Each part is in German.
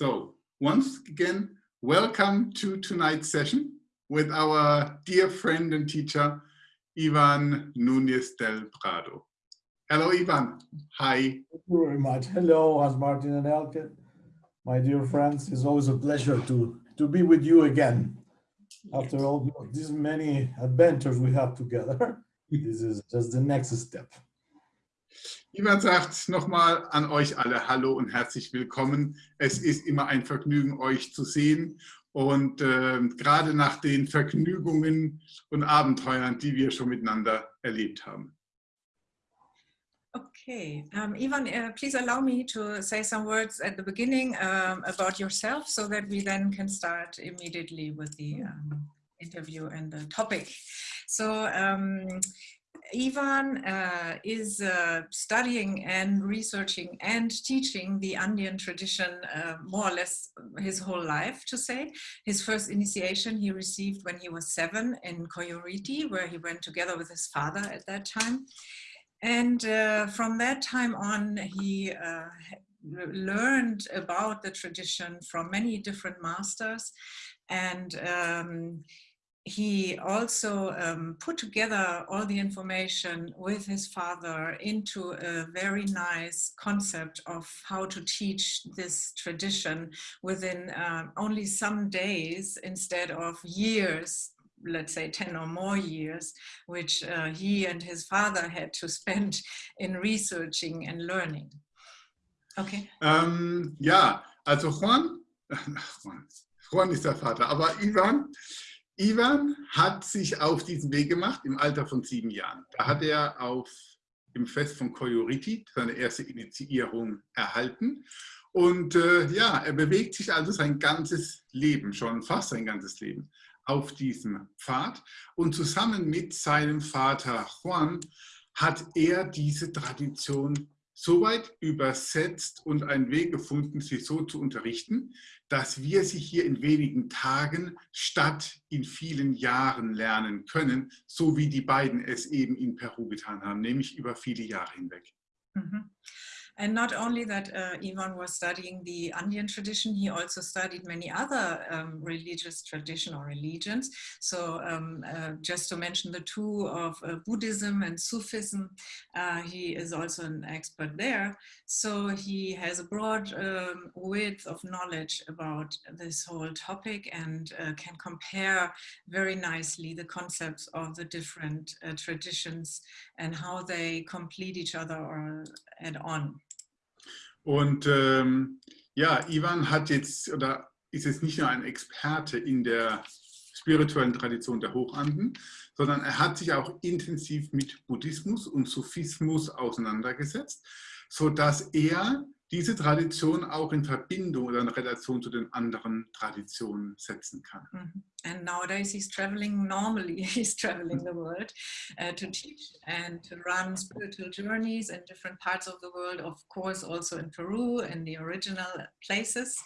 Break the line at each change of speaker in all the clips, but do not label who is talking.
So, once again, welcome to tonight's session with our dear friend and teacher, Ivan Núñez del Prado. Hello, Ivan. Hi.
Thank you very much. Hello, as Martin and Elke. My dear friends, it's always a pleasure to, to be with you again. After all these many adventures we have together, this is just the next step.
Ivan sagt nochmal an euch alle Hallo und herzlich willkommen. Es ist immer ein Vergnügen, euch zu sehen. Und äh, gerade nach den Vergnügungen und Abenteuern, die wir schon miteinander erlebt haben.
Okay, um, Ivan, uh, please allow me to say some words at the beginning um, about yourself so that we then can start immediately with the um, interview and the topic. So um, Ivan uh, is uh, studying and researching and teaching the Andean tradition uh, more or less his whole life, to say. His first initiation he received when he was seven in Coyoriti, where he went together with his father at that time. And uh, from that time on, he uh, learned about the tradition from many different masters and um, he also um, put together all the information with his father into a very nice concept of how to teach this tradition within um, only some days instead of years let's say 10 or more years, which uh, he and his father had to spend in researching and learning. Okay.
Um, ja, also Juan, Juan, Juan ist der Vater, aber Ivan, Ivan hat sich auf diesen Weg gemacht im Alter von sieben Jahren. Da hat er auf im Fest von Koyoriti seine erste Initiierung erhalten. Und äh, ja, er bewegt sich also sein ganzes Leben, schon fast sein ganzes Leben, auf diesem Pfad. Und zusammen mit seinem Vater Juan hat er diese Tradition soweit übersetzt und einen Weg gefunden, sie so zu unterrichten, dass wir sie hier in wenigen Tagen statt in vielen Jahren lernen können, so wie die beiden es eben in Peru getan haben, nämlich über viele Jahre hinweg.
Mhm. And not only that uh, Ivan was studying the Andean tradition, he also studied many other um, religious tradition or religions. So um, uh, just to mention the two of uh, Buddhism and Sufism, uh, he is also an expert there. So he has a broad um, width of knowledge about this whole topic and uh, can compare very nicely the concepts of the different uh, traditions and how they complete each other or add on.
Und ähm, ja, Ivan hat jetzt oder ist jetzt nicht nur ein Experte in der spirituellen Tradition der Hochanden, sondern er hat sich auch intensiv mit Buddhismus und Sufismus auseinandergesetzt, sodass er diese Tradition auch in Verbindung oder in Relation zu den anderen Traditionen setzen kann.
Mhm. And nowadays he's traveling normally, he's traveling the world uh, to teach and to run spiritual journeys in different parts of the world, of course also in Peru, in the original places.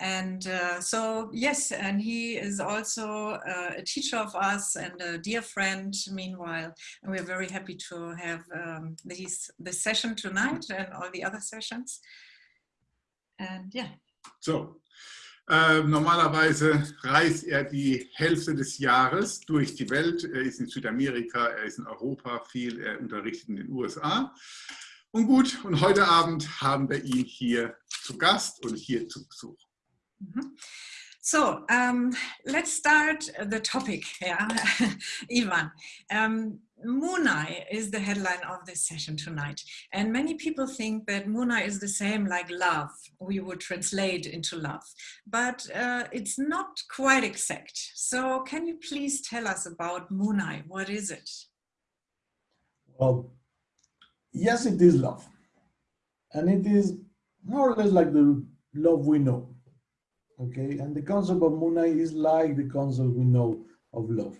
And uh, so, yes, and he is also uh, a teacher of us and a dear friend meanwhile. And we're very happy to have um, these, this session tonight and all the other sessions. And yeah.
So, äh, normalerweise reist er die Hälfte des Jahres durch die Welt. Er ist in Südamerika, er ist in Europa viel, er unterrichtet in den USA. Und gut, und heute Abend haben wir ihn hier zu Gast und hier zu Besuch.
Mm -hmm. So um, let's start the topic, yeah, Ivan. Um, Munai is the headline of this session tonight. And many people think that Munai is the same like love, we would translate into love. But uh, it's not quite exact. So can you please tell us about Munai? What is it?
Well, yes, it is love. And it is more or less like the love we know okay? And the concept of Munai is like the concept we know of love.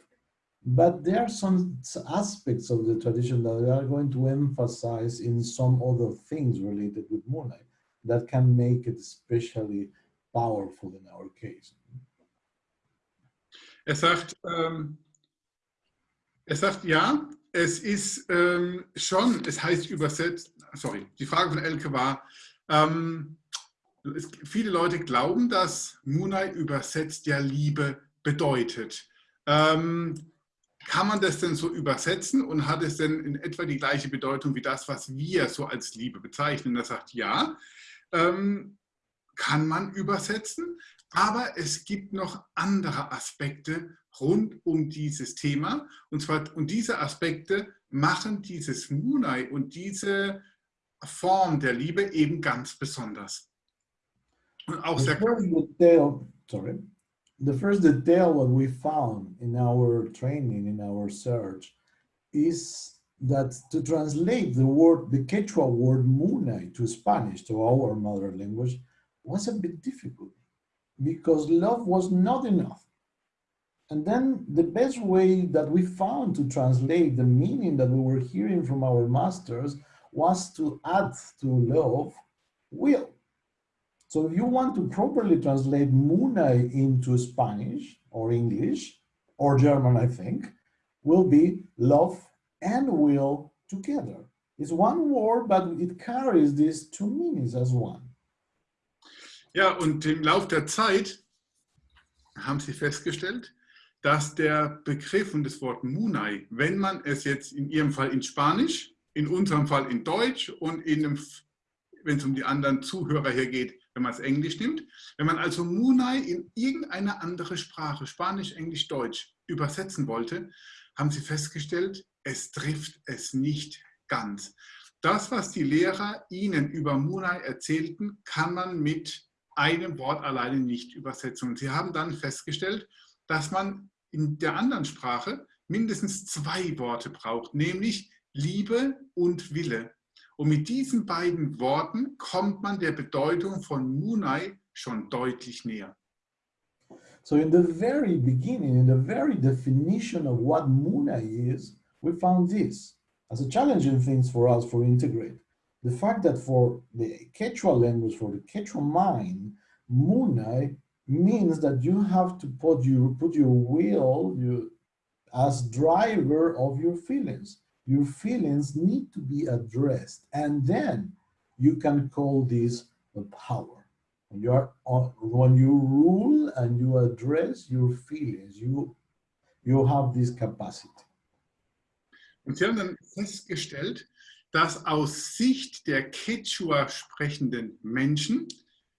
But there are some aspects of the tradition that we are going to emphasize in some other things related with Munai that can make it especially powerful in our case.
Er sagt, ähm, er sagt ja, es ist ähm, schon, es heißt übersetzt, sorry, die Frage von Elke war, ähm, es, viele Leute glauben, dass Munai übersetzt ja Liebe bedeutet. Ähm, kann man das denn so übersetzen und hat es denn in etwa die gleiche Bedeutung wie das, was wir so als Liebe bezeichnen? Er sagt, ja, ähm, kann man übersetzen, aber es gibt noch andere Aspekte rund um dieses Thema. Und, zwar, und diese Aspekte machen dieses Munai und diese Form der Liebe eben ganz besonders.
Und auch sehr detail, sorry. The first detail what we found in our training, in our search, is that to translate the word, the Quechua word Munai to Spanish, to our mother language, was a bit difficult because love was not enough. And then the best way that we found to translate the meaning that we were hearing from our masters was to add to love will. So if you want to properly translate Munai into Spanish or English or German, I think, will be love and will together. It's one word, but it carries these two meanings as one.
Ja, und im Lauf der Zeit haben sie festgestellt, dass der Begriff und das Wort Munai, wenn man es jetzt in Ihrem Fall in Spanisch, in unserem Fall in Deutsch und in wenn es um die anderen Zuhörer hier geht, wenn man es Englisch nimmt, wenn man also Munai in irgendeine andere Sprache, Spanisch, Englisch, Deutsch, übersetzen wollte, haben sie festgestellt, es trifft es nicht ganz. Das, was die Lehrer ihnen über Munai erzählten, kann man mit einem Wort alleine nicht übersetzen. Und sie haben dann festgestellt, dass man in der anderen Sprache mindestens zwei Worte braucht, nämlich Liebe und Wille. Und mit diesen beiden Worten kommt man der Bedeutung von Munai schon deutlich näher.
So in the very beginning, in the very definition of what Munai is, we found this as a challenging thing for us for integrate. The fact that for the Quechua language, for the Quechua mind, Munai means that you have to put your put your will you, as driver of your feelings. Your feelings need to be addressed, and then you can call this a power. When you are when you rule and you address your feelings, you you have this capacity.
Und sie haben dann festgestellt, dass aus Sicht der Quechua sprechenden Menschen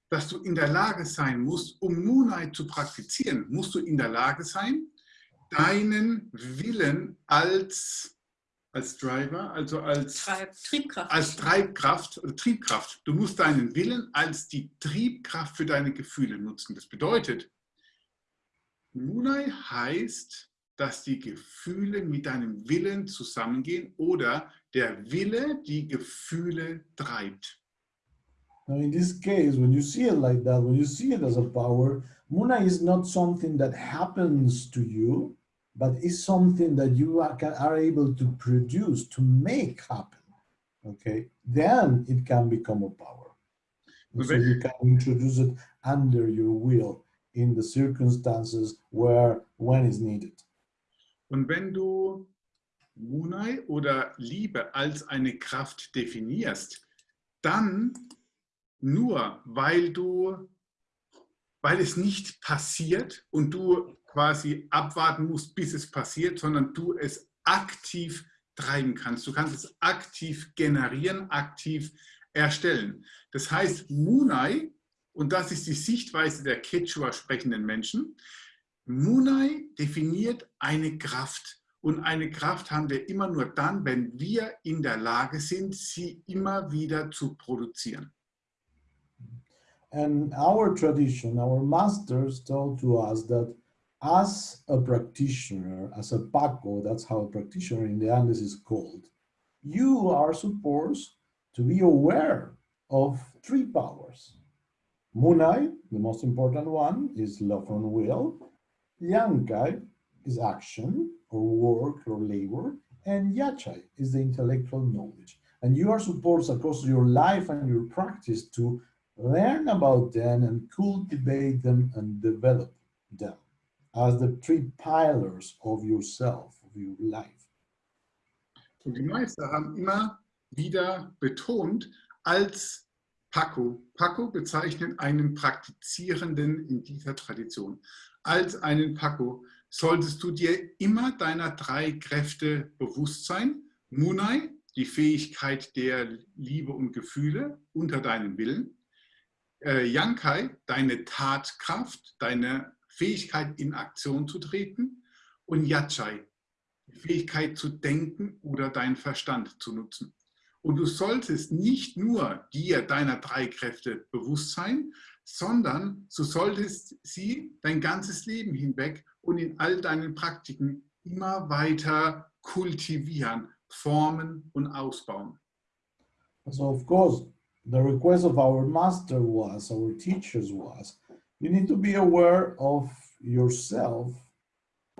dass du in der Lage sein musst, um Moonlight zu praktizieren, musst du in der Lage sein, deinen Willen als, als Driver, also als
Treib, Triebkraft.
als Treibkraft oder Triebkraft. Du musst deinen Willen als die Triebkraft für deine Gefühle nutzen. Das bedeutet, Munai heißt, dass die Gefühle mit deinem Willen zusammengehen oder der Wille die Gefühle treibt.
Now, in this case, when you see it like that, when you see it as a power, Muna is not something that happens to you, but is something that you are, can, are able to produce, to make happen. Okay, then it can become a power. So you can introduce it under your will in the circumstances where, when is needed.
Und wenn du Munai oder Liebe als eine Kraft definierst, dann nur weil du, weil es nicht passiert und du quasi abwarten musst, bis es passiert, sondern du es aktiv treiben kannst. Du kannst es aktiv generieren, aktiv erstellen. Das heißt, Munai, und das ist die Sichtweise der Quechua sprechenden Menschen, Munai definiert eine Kraft. Und eine Kraft haben wir immer nur dann, wenn wir in der Lage sind, sie immer wieder zu produzieren.
And our tradition, our masters told to us that as a practitioner, as a Paco, that's how a practitioner in the Andes is called, you are supposed to be aware of three powers. Munai, the most important one, is love and will. Yankai is action or work or labor. And Yachai is the intellectual knowledge. And you are supposed across your life and your practice to learn about them and cultivate them and develop them as the three pillars of yourself, of your life.
Und die Meister haben immer wieder betont, als Paco. Paco bezeichnet einen Praktizierenden in dieser Tradition. Als einen Paco solltest du dir immer deiner drei Kräfte bewusst sein. Munai, die Fähigkeit der Liebe und Gefühle unter deinem Willen. Äh, Yankai, deine Tatkraft, deine Fähigkeit in Aktion zu treten. Und Yachai, die Fähigkeit zu denken oder deinen Verstand zu nutzen. Und du solltest nicht nur dir deiner drei Kräfte bewusst sein, sondern du solltest sie dein ganzes Leben hinweg und in all deinen Praktiken immer weiter kultivieren, formen und ausbauen.
So of course, the request of our master was, our teachers was, you need to be aware of yourself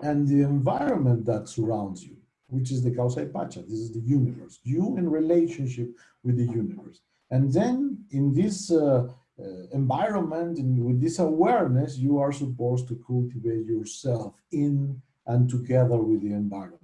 and the environment that surrounds you, which is the Kausai Pacha. This is the universe, you in relationship with the universe. And then in this uh, uh, environment and with this awareness, you are supposed to cultivate yourself in and together with the environment.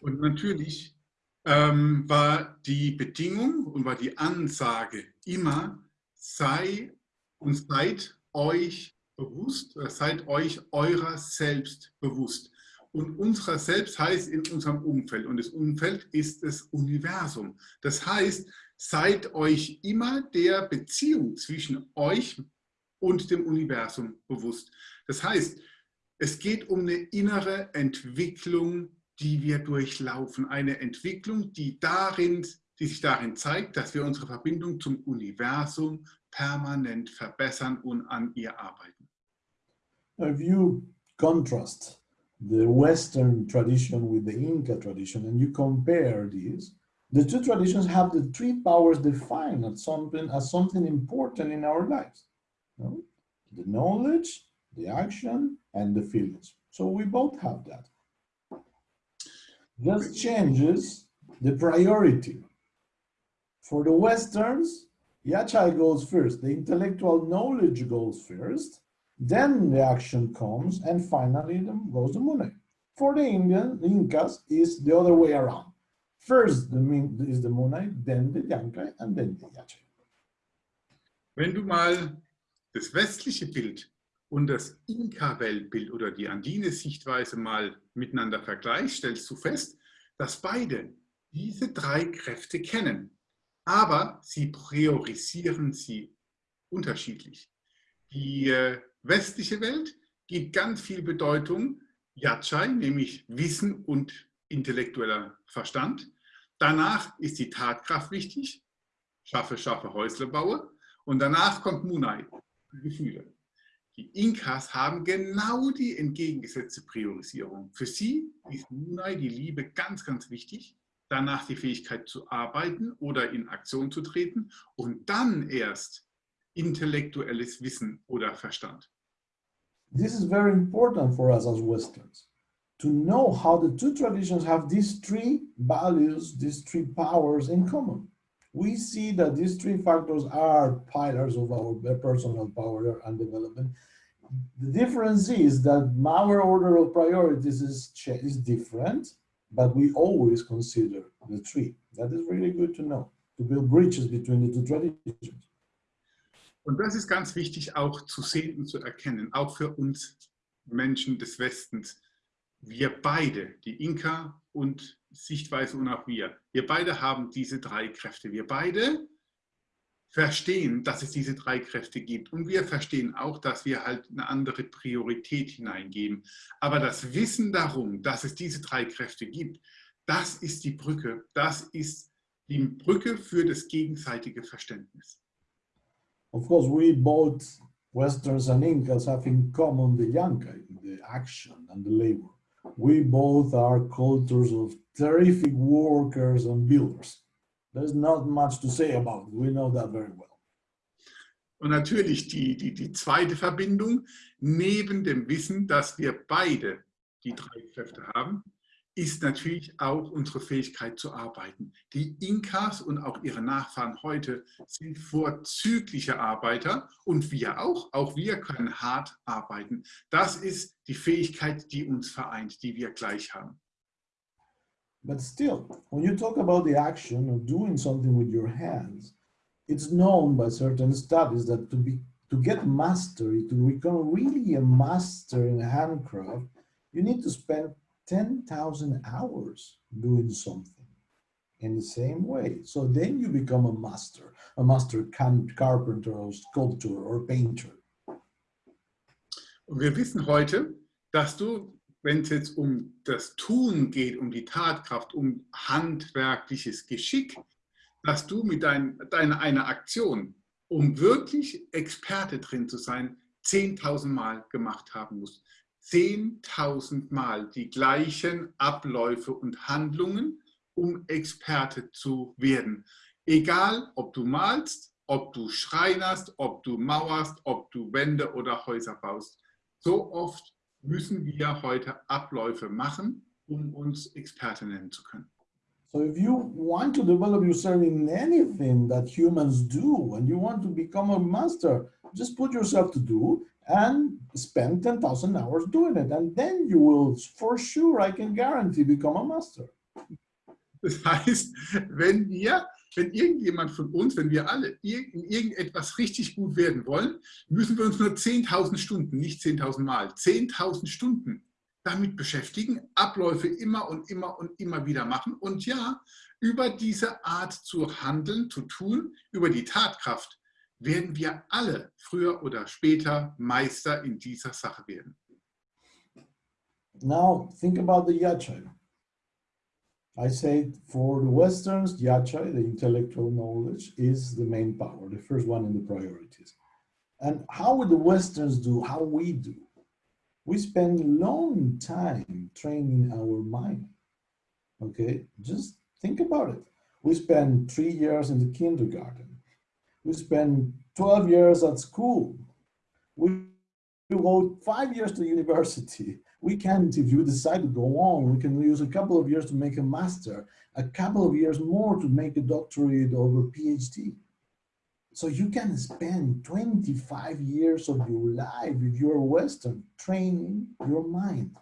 Und natürlich ähm, war die Bedingung und war die Ansage immer, sei und seid euch bewusst, seid euch eurer selbst bewusst. Und unserer selbst heißt in unserem Umfeld und das Umfeld ist das Universum. Das heißt, seid euch immer der Beziehung zwischen euch und dem Universum bewusst. Das heißt, es geht um eine innere Entwicklung, die wir durchlaufen. Eine Entwicklung, die, darin, die sich darin zeigt, dass wir unsere Verbindung zum Universum permanent verbessern und an ihr arbeiten.
If you contrast the Western tradition with the Inca tradition and you compare these, the two traditions have the three powers defined as something, as something important in our lives. The knowledge, the action, and the feelings. So we both have that. Just changes the priority. For the Westerns, Yachai goes first, the intellectual knowledge goes first, then the action comes, and finally goes the Mune. For the Indian, the Incas, is the other way around. First the, is the Mune, then the Yankai, and then the Yachai.
Wenn du mal das westliche Bild und das Inka-Weltbild oder die andine Sichtweise mal miteinander vergleichst, stellst du fest, dass beide diese drei Kräfte kennen, aber sie priorisieren sie unterschiedlich. Die äh, westliche Welt gibt ganz viel Bedeutung Yachai, nämlich Wissen und intellektueller Verstand. Danach ist die Tatkraft wichtig, schaffe, schaffe, Häusle baue. Und danach kommt Munai, Gefühle. Die Inkas haben genau die entgegengesetzte Priorisierung. Für sie ist Munai, die Liebe, ganz, ganz wichtig. Danach die Fähigkeit zu arbeiten oder in Aktion zu treten und dann erst intellektuelles Wissen oder Verstand.
This is very important for us as Westerns to know how the two traditions have these three values, these three powers in common. We see that these three factors are pillars of our personal power and development. The difference is that our order of priorities is, is different, but we always consider the three. That is really good to know, to build bridges between the two traditions.
Und das ist ganz wichtig auch zu sehen und zu erkennen, auch für uns Menschen des Westens. Wir beide, die Inka und Sichtweise und auch wir, wir beide haben diese drei Kräfte. Wir beide verstehen, dass es diese drei Kräfte gibt. Und wir verstehen auch, dass wir halt eine andere Priorität hineingeben. Aber das Wissen darum, dass es diese drei Kräfte gibt, das ist die Brücke. Das ist die Brücke für das gegenseitige Verständnis.
Of course, we both Westerns and Incas have in common the Yankai, the action and the labor. We both are cultures of terrific workers and builders. There's not much to say about it. We know that very well.
Und natürlich die, die, die zweite Verbindung, neben dem Wissen, dass wir beide die drei Kräfte haben, ist natürlich auch unsere Fähigkeit zu arbeiten. Die Inkas und auch ihre Nachfahren heute sind vorzügliche Arbeiter und wir auch. Auch wir können hart arbeiten. Das ist die Fähigkeit, die uns vereint, die wir gleich haben.
But still, when you talk about the action of doing something with your hands, it's known by certain studies that to be to get mastery, to become really a master in handcraft, you need to spend 10,000 hours doing something in the same way. So then you become a master, a master carpenter or sculptor or painter.
Und wir wissen heute, dass du, wenn es jetzt um das Tun geht, um die Tatkraft, um handwerkliches Geschick, dass du mit dein, deiner einer Aktion, um wirklich Experte drin zu sein, 10.000 Mal gemacht haben musst. 10.000 Mal die gleichen Abläufe und Handlungen, um Experte zu werden. Egal, ob du malst, ob du schreinerst, ob du mauerst, ob du Wände oder Häuser baust. So oft müssen wir heute Abläufe machen, um uns Experte nennen zu können.
So if you want to develop yourself in anything that humans do and you want to become a master, just put yourself to do and spend 10,000 hours doing it. And then you will, for sure, I can guarantee, become a master.
Das heißt, wenn wir, wenn irgendjemand von uns, wenn wir alle in irgendetwas richtig gut werden wollen, müssen wir uns nur 10.000 Stunden, nicht 10.000 Mal, 10.000 Stunden damit beschäftigen, Abläufe immer und immer und immer wieder machen und ja, über diese Art zu handeln, zu tun, über die Tatkraft, werden wir alle früher oder später Meister in dieser Sache werden.
Now think about the Yachai. I say for the Westerns, Yachai, the intellectual knowledge, is the main power, the first one in the priorities. And how would the Westerns do how we do? we spend long time training our mind. Okay, just think about it. We spend three years in the kindergarten. We spend 12 years at school. We go five years to university. We can, if you decide to go on, we can use a couple of years to make a master, a couple of years more to make a doctorate or a PhD. So you can spend 25 years of your life, if you're Western, training your mind.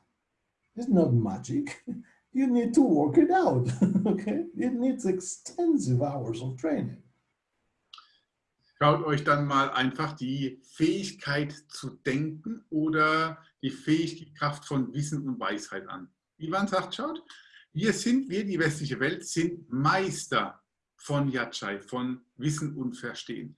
It's not magic. You need to work it out, okay? It needs extensive hours of training.
Schaut euch dann mal einfach die Fähigkeit zu denken oder die Fähigkeit von Wissen und Weisheit an. Ivan sagt, schaut, wir sind, wir die westliche Welt, sind Meister von Yachai, von Wissen und Verstehen.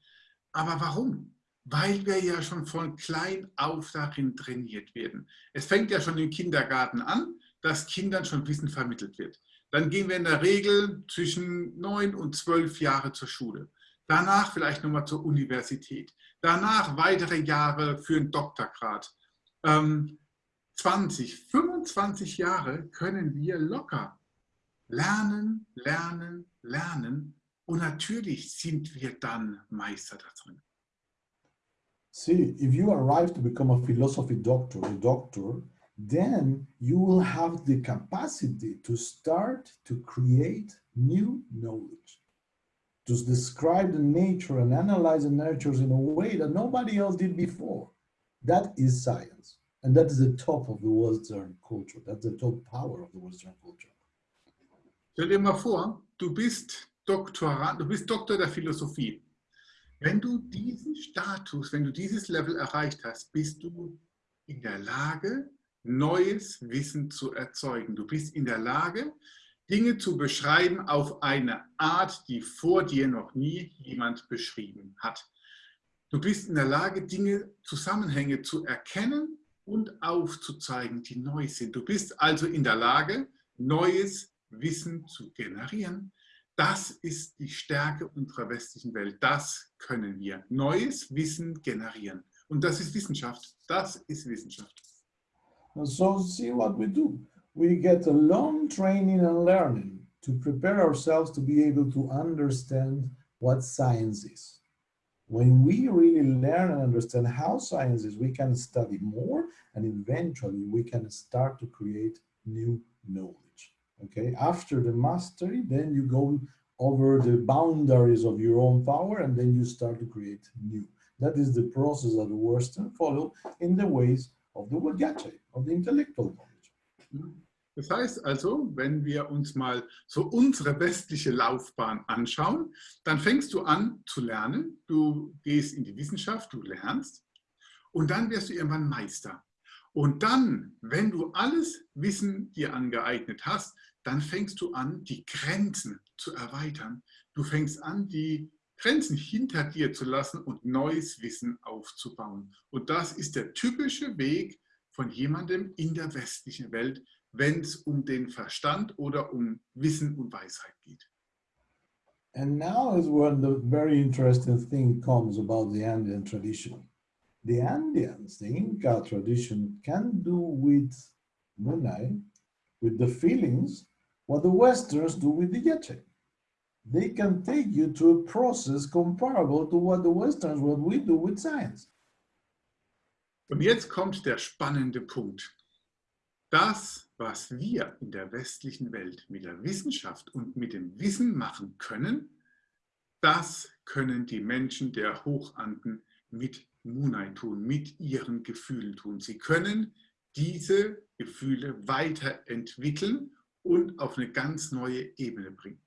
Aber warum? Weil wir ja schon von klein auf darin trainiert werden. Es fängt ja schon im Kindergarten an, dass Kindern schon Wissen vermittelt wird. Dann gehen wir in der Regel zwischen neun und zwölf Jahre zur Schule. Danach vielleicht nochmal zur Universität. Danach weitere Jahre für einen Doktorgrad. Ähm, 20, 25 Jahre können wir locker lernen, lernen, lernen und natürlich sind wir dann Meister darin.
See, if you arrive to become a philosophy doctor, a doctor, then you will have the capacity to start to create new knowledge, to describe the nature and analyze the natures in a way that nobody else did before. That is science. And that is the top of the Western culture. That's the top power of the Western culture.
Stell dir mal vor, du bist Doktorand, du bist Doktor der Philosophie. Wenn du diesen Status, wenn du dieses Level erreicht hast, bist du in der Lage, neues Wissen zu erzeugen. Du bist in der Lage, Dinge zu beschreiben auf eine Art, die vor dir noch nie jemand beschrieben hat. Du bist in der Lage, Dinge, Zusammenhänge zu erkennen und aufzuzeigen, die neu sind. Du bist also in der Lage, neues Wissen zu generieren. Das ist die Stärke unserer westlichen Welt. Das können wir. Neues Wissen generieren. Und das ist Wissenschaft. Das ist Wissenschaft.
So see what we do. We get a long training and learning to prepare ourselves to be able to understand what science is. When we really learn and understand how science is, we can study more and eventually we can start to create new knowledge okay? After the mastery then you go over the boundaries of your own power and then you start to create new. That is the process that the western follow in the ways of the Wagache, of the intellectual knowledge
Das heißt also, wenn wir uns mal so unsere westliche Laufbahn anschauen, dann fängst du an zu lernen, du gehst in die Wissenschaft, du lernst und dann wirst du irgendwann Meister. Und dann, wenn du alles Wissen dir angeeignet hast, dann fängst du an, die Grenzen zu erweitern. Du fängst an, die Grenzen hinter dir zu lassen und neues Wissen aufzubauen. Und das ist der typische Weg von jemandem in der westlichen Welt, wenn es um den Verstand oder um Wissen und Weisheit geht.
And now is when the very interesting thing comes about the Andean tradition. The Andeans, the Inca tradition, can do with Munay, with the feelings, what the Westerns do with the Yete. They can take you to a process comparable to what the Westerns, what we do with science.
Und jetzt kommt der spannende Punkt. Das, was wir in der westlichen Welt mit der Wissenschaft und mit dem Wissen machen können, das können die Menschen der Hochanden mit Munai tun, mit ihren Gefühlen tun. Sie können diese Gefühle weiterentwickeln und auf eine ganz neue Ebene bringen.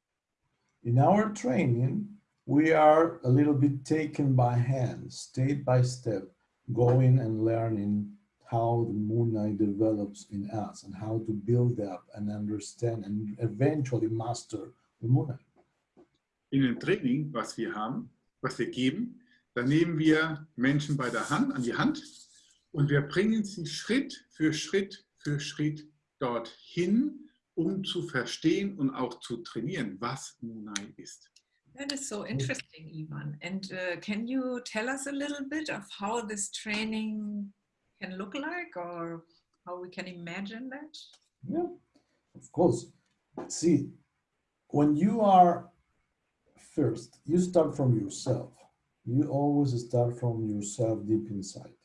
In our training, we are a little bit taken by hand, step by step, going and learning how the Moonlight develops in us and how to build up and understand and eventually master the Moonlight.
In dem Training, was wir haben, was wir geben, da nehmen wir Menschen bei der Hand, an die Hand und wir bringen sie Schritt für Schritt für Schritt dorthin, um zu verstehen und auch zu trainieren, was Munai ist.
That is so interesting, Ivan. And uh, can you tell us a little bit of how this training can look like or how we can imagine that?
Yeah, of course. See, when you are first, you start from yourself. You always start from yourself deep inside.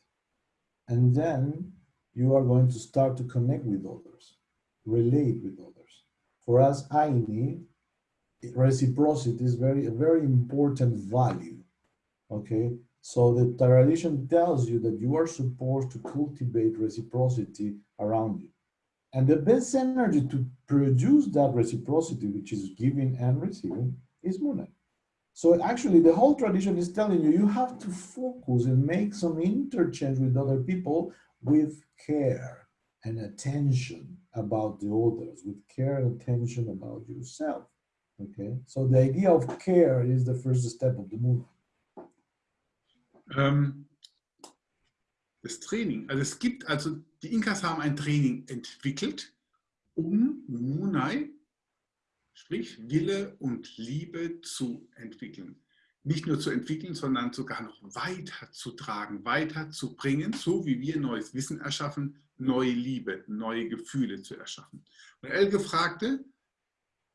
And then you are going to start to connect with others, relate with others. For us, Aini, reciprocity is very a very important value. Okay, so the tradition tells you that you are supposed to cultivate reciprocity around you. And the best energy to produce that reciprocity, which is giving and receiving, is Muna. So actually the whole tradition is telling you, you have to focus and make some interchange with other people with care and attention about the others, with care and attention about yourself. Okay, so the idea of care is the first step of the movement.
Ähm, das Training, also es gibt, also die Inkas haben ein Training entwickelt, um Munai, sprich Wille und Liebe zu entwickeln. Nicht nur zu entwickeln, sondern sogar noch weiterzutragen, weiterzubringen, so wie wir neues Wissen erschaffen, neue Liebe, neue Gefühle zu erschaffen. Und Elke fragte,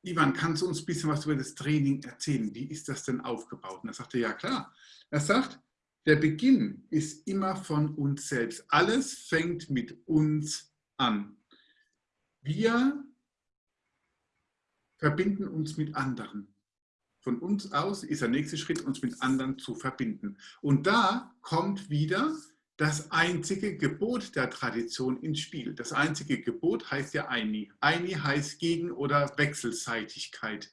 Ivan, kannst du uns ein bisschen was über das Training erzählen? Wie ist das denn aufgebaut? Und er sagte, ja klar. Er sagt, der Beginn ist immer von uns selbst. Alles fängt mit uns an. Wir verbinden uns mit anderen. Von uns aus ist der nächste Schritt, uns mit anderen zu verbinden. Und da kommt wieder das einzige Gebot der Tradition ins Spiel. Das einzige Gebot heißt ja Aini. Aini heißt Gegen- oder Wechselseitigkeit.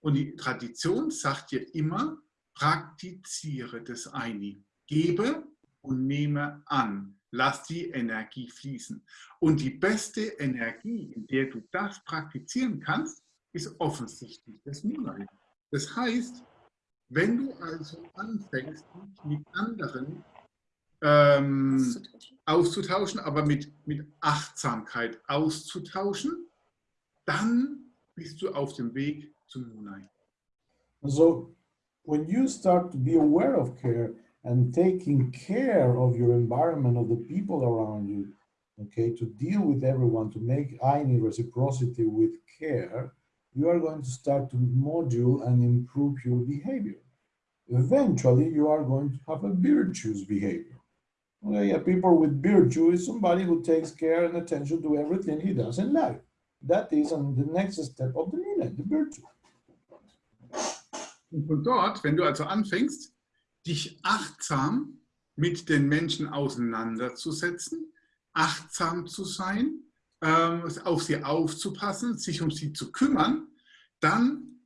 Und die Tradition sagt dir immer, praktiziere das Aini. Gebe und nehme an. Lass die Energie fließen. Und die beste Energie, in der du das praktizieren kannst, ist offensichtlich das Moonlight. Das heißt, wenn du also anfängst, mit anderen ähm, auszutauschen. auszutauschen, aber mit, mit Achtsamkeit auszutauschen, dann bist du auf dem Weg zum Moonlight.
So, when you start to be aware of care and taking care of your environment, of the people around you, okay, to deal with everyone, to make Aini reciprocity with care, you are going to start to module and improve your behavior. Eventually, you are going to have a virtuous behavior. Okay, yeah, people with virtue is somebody who takes care and attention to everything he does in life. That is on the next step of the meaning, the virtue.
Und von dort, wenn du also anfängst, dich achtsam mit den Menschen auseinanderzusetzen, achtsam zu sein, ähm, auf sie aufzupassen, sich um sie zu kümmern, dann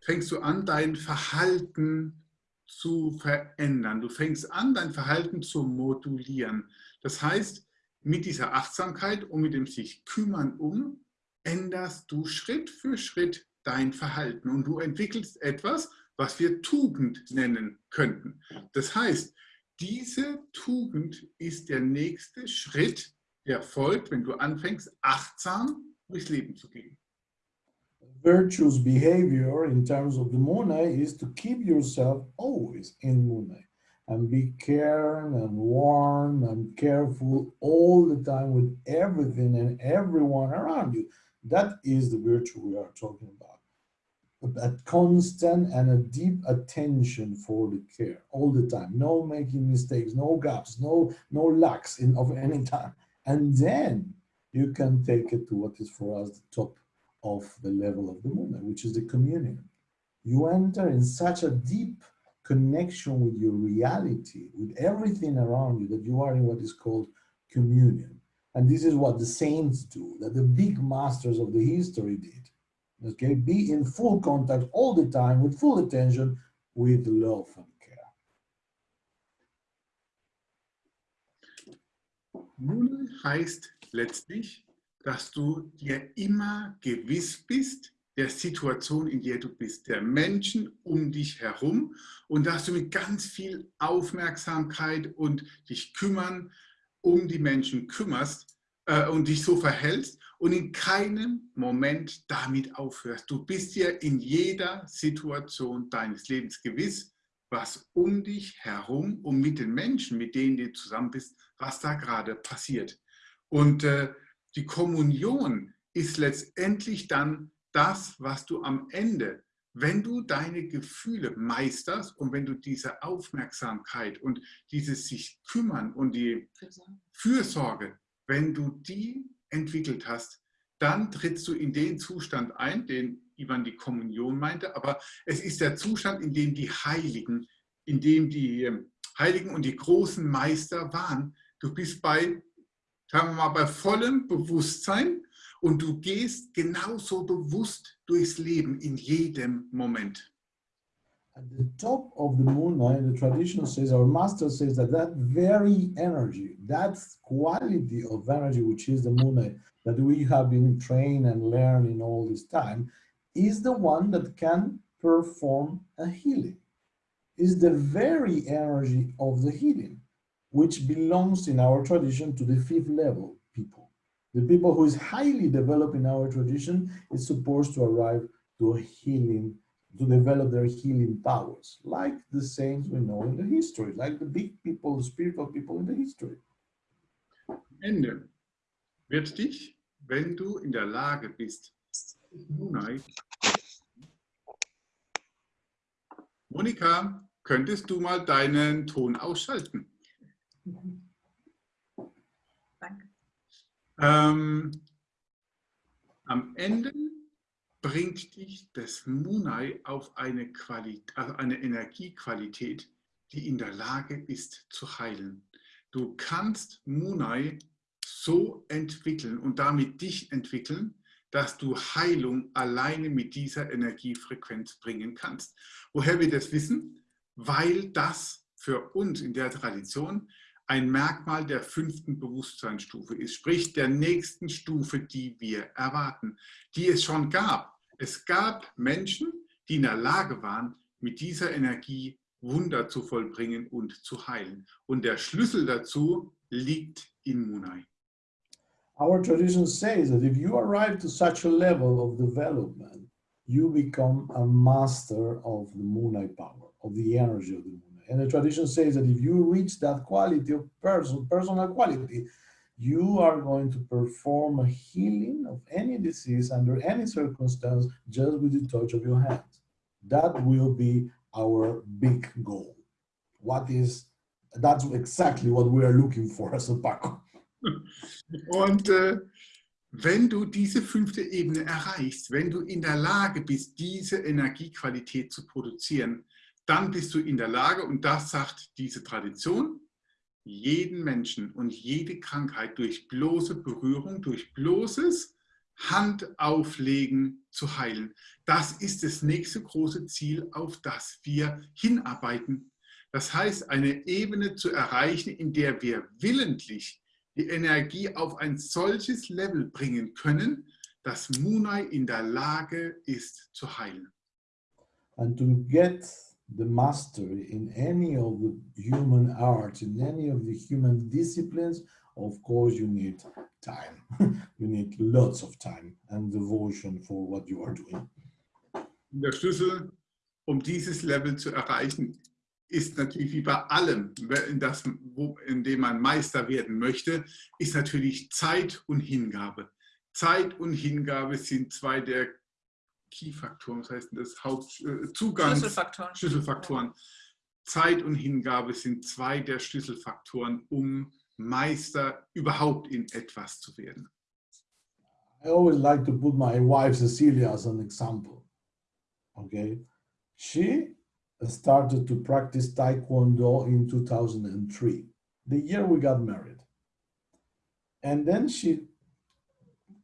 fängst du an, dein Verhalten zu verändern. Du fängst an, dein Verhalten zu modulieren. Das heißt, mit dieser Achtsamkeit und mit dem sich kümmern um, änderst du Schritt für Schritt dein Verhalten und du entwickelst etwas, was wir Tugend nennen könnten. Das heißt, diese Tugend ist der nächste Schritt, der folgt, wenn du anfängst, achtsam durchs Leben zu gehen.
Virtuous behavior in terms of the Munai is to keep yourself always in Munai and be caring and warm and careful all the time with everything and everyone around you. That is the virtue we are talking about. A constant and a deep attention for the care all the time. No making mistakes, no gaps, no no lacks in of any time. And then you can take it to what is for us the top of the level of the moon, which is the communion. You enter in such a deep connection with your reality, with everything around you, that you are in what is called communion. And this is what the saints do, that the big masters of the history did. Okay, be in full contact all the time with full attention with love and care.
Nun heißt letztlich, dass du dir immer gewiss bist der Situation, in der du bist, der Menschen um dich herum und dass du mit ganz viel Aufmerksamkeit und dich kümmern um die Menschen kümmerst äh, und dich so verhältst und in keinem Moment damit aufhörst. Du bist dir in jeder Situation deines Lebens gewiss, was um dich herum und mit den Menschen, mit denen du zusammen bist, was da gerade passiert. Und äh, die Kommunion ist letztendlich dann das, was du am Ende, wenn du deine Gefühle meisterst und wenn du diese Aufmerksamkeit und dieses sich kümmern und die Fürsorge, wenn du die entwickelt hast, dann trittst du in den Zustand ein, den Ivan die Kommunion meinte, aber es ist der Zustand, in dem die Heiligen, in dem die ähm, Heiligen und die großen Meister waren. Du bist bei sagen wir mal, bei vollem Bewusstsein und du gehst genauso bewusst durchs Leben in jedem Moment.
At the top of the moonlight, eh, the tradition says, our master says that that very energy, that quality of energy, which is the moonlight, eh, that we have been trained and learning all this time, is the one that can perform a healing, is the very energy of the healing which belongs in our tradition to the fifth level. The people who is highly developed in our tradition is supposed to arrive to a healing, to develop their healing powers, like the saints we know in the history, like the big people, the spiritual people in the history.
Ende wird dich, wenn du in der Lage bist, Monika, könntest du mal deinen Ton ausschalten? Ähm, am Ende bringt dich das Munai auf eine, also eine Energiequalität, die in der Lage ist zu heilen. Du kannst Munai so entwickeln und damit dich entwickeln, dass du Heilung alleine mit dieser Energiefrequenz bringen kannst. Woher wir das wissen? Weil das für uns in der Tradition ein Merkmal der fünften Bewusstseinsstufe ist, sprich der nächsten Stufe, die wir erwarten, die es schon gab. Es gab Menschen, die in der Lage waren, mit dieser Energie Wunder zu vollbringen und zu heilen. Und der Schlüssel dazu liegt in Munai.
Our tradition says that if you arrive to such a level of development, you become a master of the Munai power, of the energy of the Munai. And the tradition says that if you reach that quality of person, personal quality, you are going to perform a healing of any disease under any circumstance just with the touch of your hands. That will be our big goal. What is, that's exactly what we are looking for as a Paco.
Und äh, wenn du diese fünfte Ebene erreichst, wenn du in der Lage bist, diese Energiequalität zu produzieren, dann bist du in der Lage, und das sagt diese Tradition, jeden Menschen und jede Krankheit durch bloße Berührung, durch bloßes Handauflegen zu heilen. Das ist das nächste große Ziel, auf das wir hinarbeiten. Das heißt, eine Ebene zu erreichen, in der wir willentlich die Energie auf ein solches Level bringen können, dass Munai in der Lage ist zu heilen.
And to get the mastery in any of the human arts, in any of the human disciplines, of course you need time. you need lots of time and devotion for what you are doing.
Der Schlüssel, um dieses Level zu erreichen, ist natürlich wie bei allem, in, das, wo, in dem man Meister werden möchte, ist natürlich Zeit und Hingabe. Zeit und Hingabe sind zwei der Key-Faktoren, das heißt das Hauptzugang, äh,
Schlüsselfaktoren.
Schlüsselfaktoren. Zeit und Hingabe sind zwei der Schlüsselfaktoren, um Meister überhaupt in etwas zu werden.
I always like to put my wife Cecilia as an example. Okay, she started to practice Taekwondo in 2003, the year we got married. And then she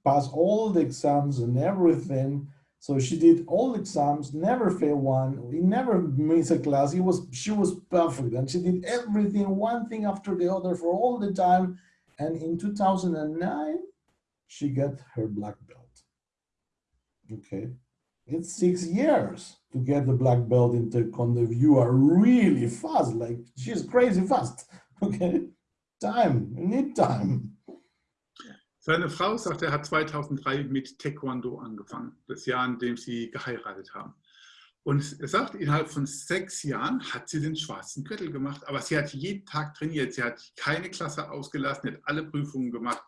passed all the exams and everything. So she did all exams, never failed one. We never missed a class. It was she was perfect, and she did everything, one thing after the other, for all the time. And in 2009, she got her black belt. Okay, it's six years to get the black belt in Taekwondo. You are really fast, like she's crazy fast. Okay, time, you need time.
Seine Frau sagt, er hat 2003 mit Taekwondo angefangen, das Jahr, in dem sie geheiratet haben. Und er sagt, innerhalb von sechs Jahren hat sie den schwarzen Gürtel gemacht, aber sie hat jeden Tag trainiert, sie hat keine Klasse ausgelassen, hat alle Prüfungen gemacht.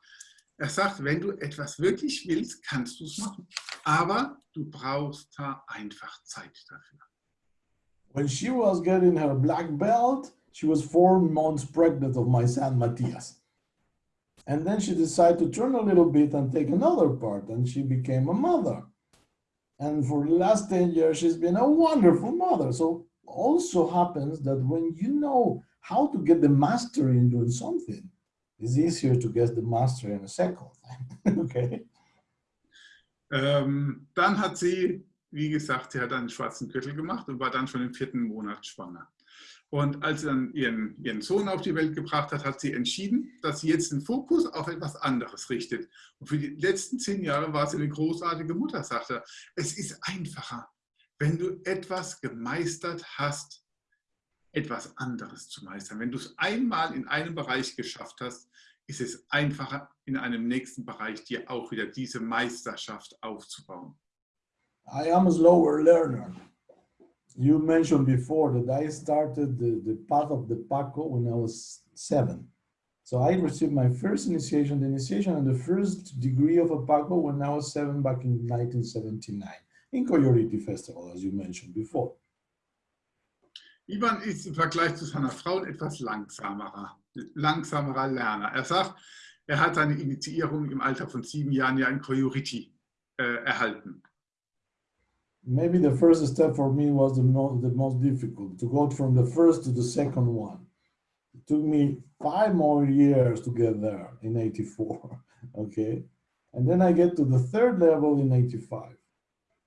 Er sagt, wenn du etwas wirklich willst, kannst du es machen, aber du brauchst da einfach Zeit dafür.
When she was getting her black belt, she was four months pregnant of my son Matthias. And then she decided to turn a little bit and take another part, and she became a mother. And for the last 10 years, she's been a wonderful mother. So also happens that when you know how to get the mastery in doing something, it's easier to get the mastery in a second. okay.
Ähm, dann hat sie, wie gesagt, sie hat einen schwarzen Gürtel gemacht und war dann schon im vierten Monat schwanger. Und als sie dann ihren, ihren Sohn auf die Welt gebracht hat, hat sie entschieden, dass sie jetzt den Fokus auf etwas anderes richtet. Und für die letzten zehn Jahre war sie eine großartige Mutter, sagte Es ist einfacher, wenn du etwas gemeistert hast, etwas anderes zu meistern. Wenn du es einmal in einem Bereich geschafft hast, ist es einfacher, in einem nächsten Bereich dir auch wieder diese Meisterschaft aufzubauen.
I am a slower learner. You mentioned before that I started the, the path of the Paco when I was seven. So I received my first initiation, the initiation and the first degree of a Paco when I was seven back in 1979 in Coyoriti Festival, as you mentioned before.
Ivan ist im Vergleich zu seiner Frau etwas langsamerer, langsamerer Lerner. Er sagt, er hat seine Initiierung im Alter von sieben Jahren ja in Coyoriti äh, erhalten.
Maybe the first step for me was the most, the most difficult to go from the first to the second one. It took me five more years to get there in 84, okay? And then I get to the third level in 85.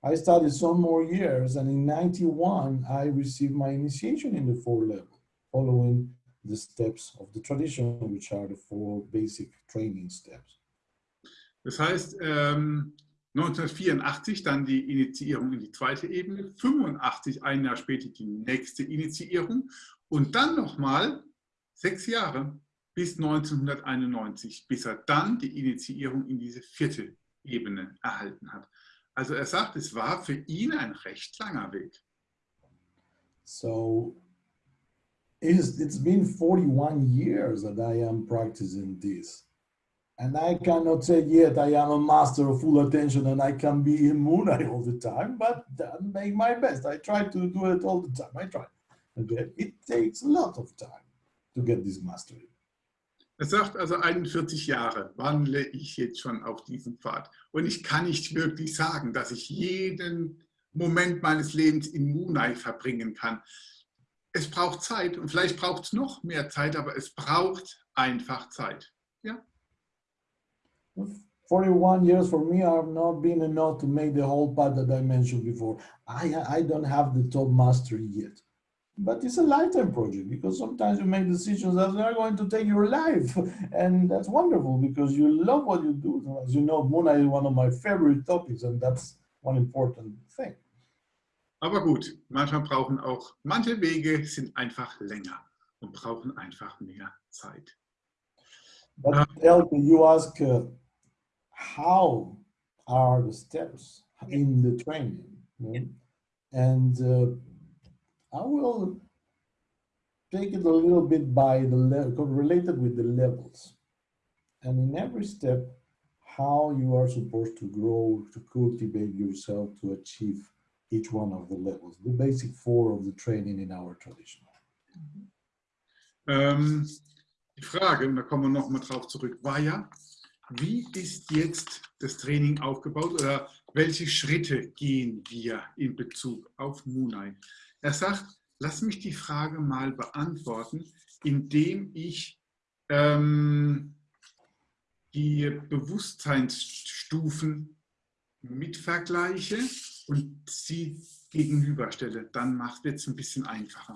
I studied some more years and in 91, I received my initiation in the four level, following the steps of the tradition, which are the four basic training steps.
Das heißt, ähm, um, 1984 dann die Initiierung in die zweite Ebene, 85 ein Jahr später die nächste Initiierung und dann nochmal sechs Jahre bis 1991, bis er dann die Initiierung in diese vierte Ebene erhalten hat. Also er sagt, es war für ihn ein recht langer Weg.
So it's, it's been 41 years that I am practicing this. And I cannot say yet I am a master of full attention and I can be in Moonlight all the time, but I make my best. I try to do it all the time. I try. Okay? It takes a lot of time to get this mastery.
Er sagt also 41 Jahre wandle ich jetzt schon auf diesem Pfad. Und ich kann nicht wirklich sagen, dass ich jeden Moment meines Lebens in Moonlight verbringen kann. es braucht Zeit und vielleicht braucht es noch mehr Zeit, aber es braucht einfach Zeit. Ja?
41 years for me have not been enough to make the whole path that I mentioned before. I, I don't have the top mastery yet. But it's a lifetime project because sometimes you make decisions that are going to take your life. And that's wonderful because you love what you do. As you know, Muna is one of my favorite topics and that's one important thing.
Aber gut, manchmal brauchen auch, manche Wege sind einfach länger und brauchen einfach mehr Zeit.
But Elke, you ask uh, how are the steps in the training? you know? And uh, I will take it a little bit by the level, related with the levels. And in every step, how you are supposed to grow, to cultivate yourself to achieve each one of the levels, the basic four of the training in our tradition.
Ähm, die Frage, und da kommen wir nochmal drauf zurück, war ja, wie ist jetzt das Training aufgebaut oder welche Schritte gehen wir in Bezug auf Munai? Er sagt, lass mich die Frage mal beantworten, indem ich ähm, die Bewusstseinsstufen mitvergleiche und sie gegenüberstelle. Dann macht es ein bisschen einfacher.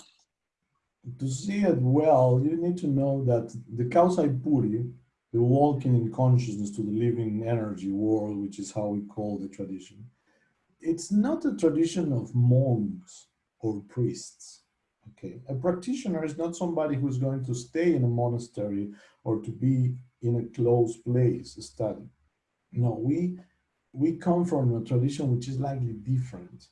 To see it well, you need to know that the Kausai Puri, the walking in consciousness to the living energy world, which is how we call the tradition, it's not a tradition of monks or priests. Okay, a practitioner is not somebody who's going to stay in a monastery or to be in a closed place study. No, we we come from a tradition which is likely different.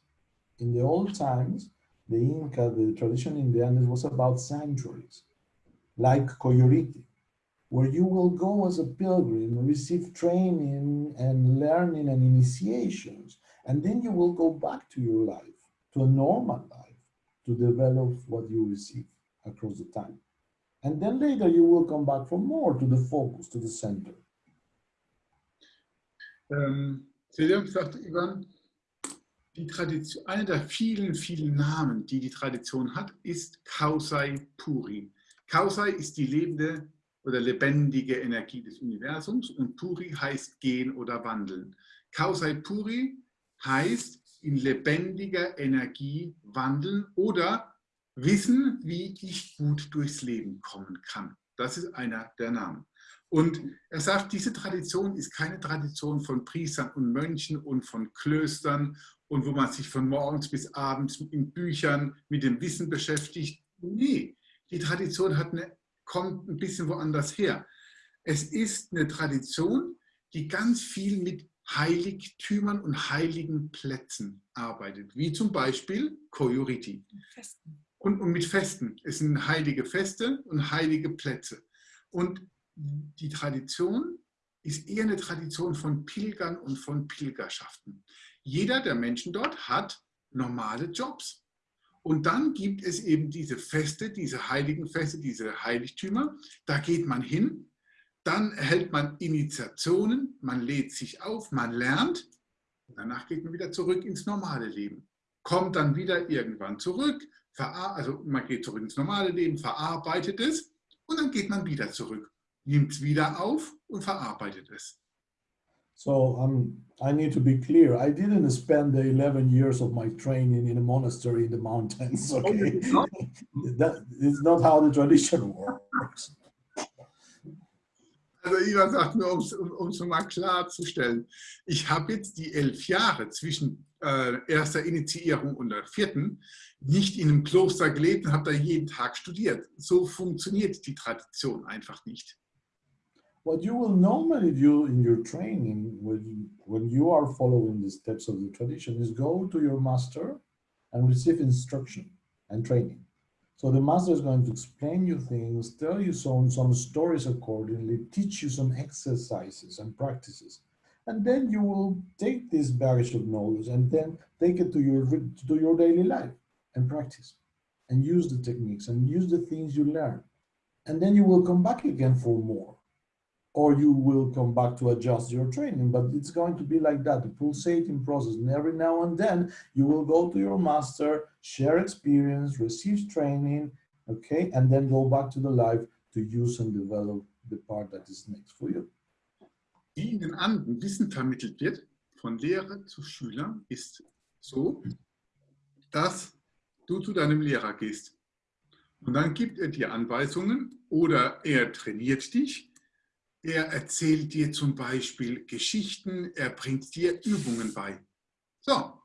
In the old times, the Inca, the tradition in the Andes was about sanctuaries, like Coyoriti, where you will go as a pilgrim, receive training and learning and initiations, and then you will go back to your life, to a normal life, to develop what you receive across the time. And then later you will come back for more to the focus, to the center.
Ähm, Silja sagt Ivan, die Tradition, einer der vielen, vielen Namen, die die Tradition hat, ist Kausai Puri. Kausai ist die lebende oder lebendige Energie des Universums und Puri heißt gehen oder wandeln. Kausai Puri heißt in lebendiger Energie wandeln oder wissen, wie ich gut durchs Leben kommen kann. Das ist einer der Namen. Und er sagt, diese Tradition ist keine Tradition von Priestern und Mönchen und von Klöstern und wo man sich von morgens bis abends in Büchern mit dem Wissen beschäftigt. Nee, die Tradition hat eine, kommt ein bisschen woanders her. Es ist eine Tradition, die ganz viel mit Heiligtümern und heiligen Plätzen arbeitet, wie zum Beispiel Koyoriti. Und, und mit Festen. Es sind heilige Feste und heilige Plätze. Und die Tradition ist eher eine Tradition von Pilgern und von Pilgerschaften. Jeder der Menschen dort hat normale Jobs. Und dann gibt es eben diese Feste, diese heiligen Feste, diese Heiligtümer. Da geht man hin, dann erhält man Initiationen, man lädt sich auf, man lernt. Danach geht man wieder zurück ins normale Leben. Kommt dann wieder irgendwann zurück, also man geht zurück ins normale Leben, verarbeitet es und dann geht man wieder zurück nimmt es wieder auf und verarbeitet es.
So um, I need to be clear. I didn't spend the 11 years of my training in a monastery in the mountains. Okay, that is not how the tradition works.
Also Ivan sagt nur, um es mal klarzustellen, ich habe jetzt die elf Jahre zwischen äh, erster Initiierung und der vierten nicht in einem Kloster gelebt und habe da jeden Tag studiert. So funktioniert die Tradition einfach nicht.
What you will normally do in your training when, when you are following the steps of the tradition is go to your master and receive instruction and training. So the master is going to explain you things, tell you some, some stories accordingly, teach you some exercises and practices. And then you will take this baggage of knowledge and then take it to your, to your daily life and practice and use the techniques and use the things you learn. And then you will come back again for more or you will come back to adjust your training. But it's going to be like that, a pulsating process. And every now and then you will go to your master, share experience, receive training, okay, and then go back to the live to use and develop the part that is next for you.
Wie in den Anden Wissen vermittelt wird, von Lehrer zu Schüler, ist so, dass du zu deinem Lehrer gehst. Und dann gibt er dir Anweisungen oder er trainiert dich. Er erzählt dir zum Beispiel Geschichten, er bringt dir Übungen bei. So,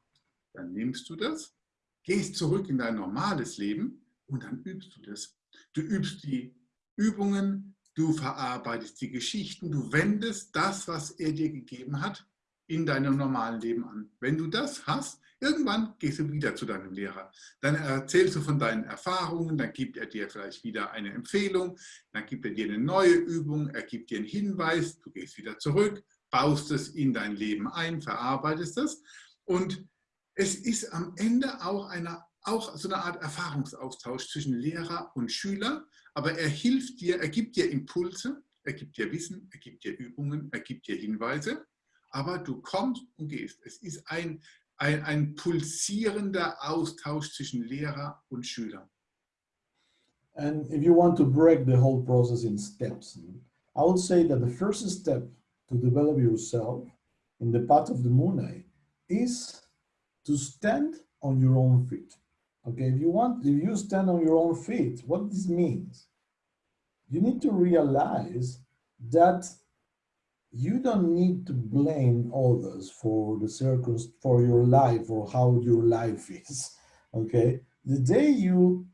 dann nimmst du das, gehst zurück in dein normales Leben und dann übst du das. Du übst die Übungen, du verarbeitest die Geschichten, du wendest das, was er dir gegeben hat, in deinem normalen Leben an. Wenn du das hast, irgendwann gehst du wieder zu deinem Lehrer. Dann erzählst du von deinen Erfahrungen, dann gibt er dir vielleicht wieder eine Empfehlung, dann gibt er dir eine neue Übung, er gibt dir einen Hinweis, du gehst wieder zurück, baust es in dein Leben ein, verarbeitest es und es ist am Ende auch, eine, auch so eine Art Erfahrungsaustausch zwischen Lehrer und Schüler, aber er hilft dir, er gibt dir Impulse, er gibt dir Wissen, er gibt dir Übungen, er gibt dir Hinweise aber du kommst und gehst. Es ist ein, ein, ein pulsierender Austausch zwischen Lehrer und Schüler.
And if you want to break the whole process in steps, I would say that the first step to develop yourself in the path of the Moonai is to stand on your own feet. Okay, if you want, if you stand on your own feet, what this means, you need to realize that you don't need to blame others for the circus for your life or how your life is okay? The day you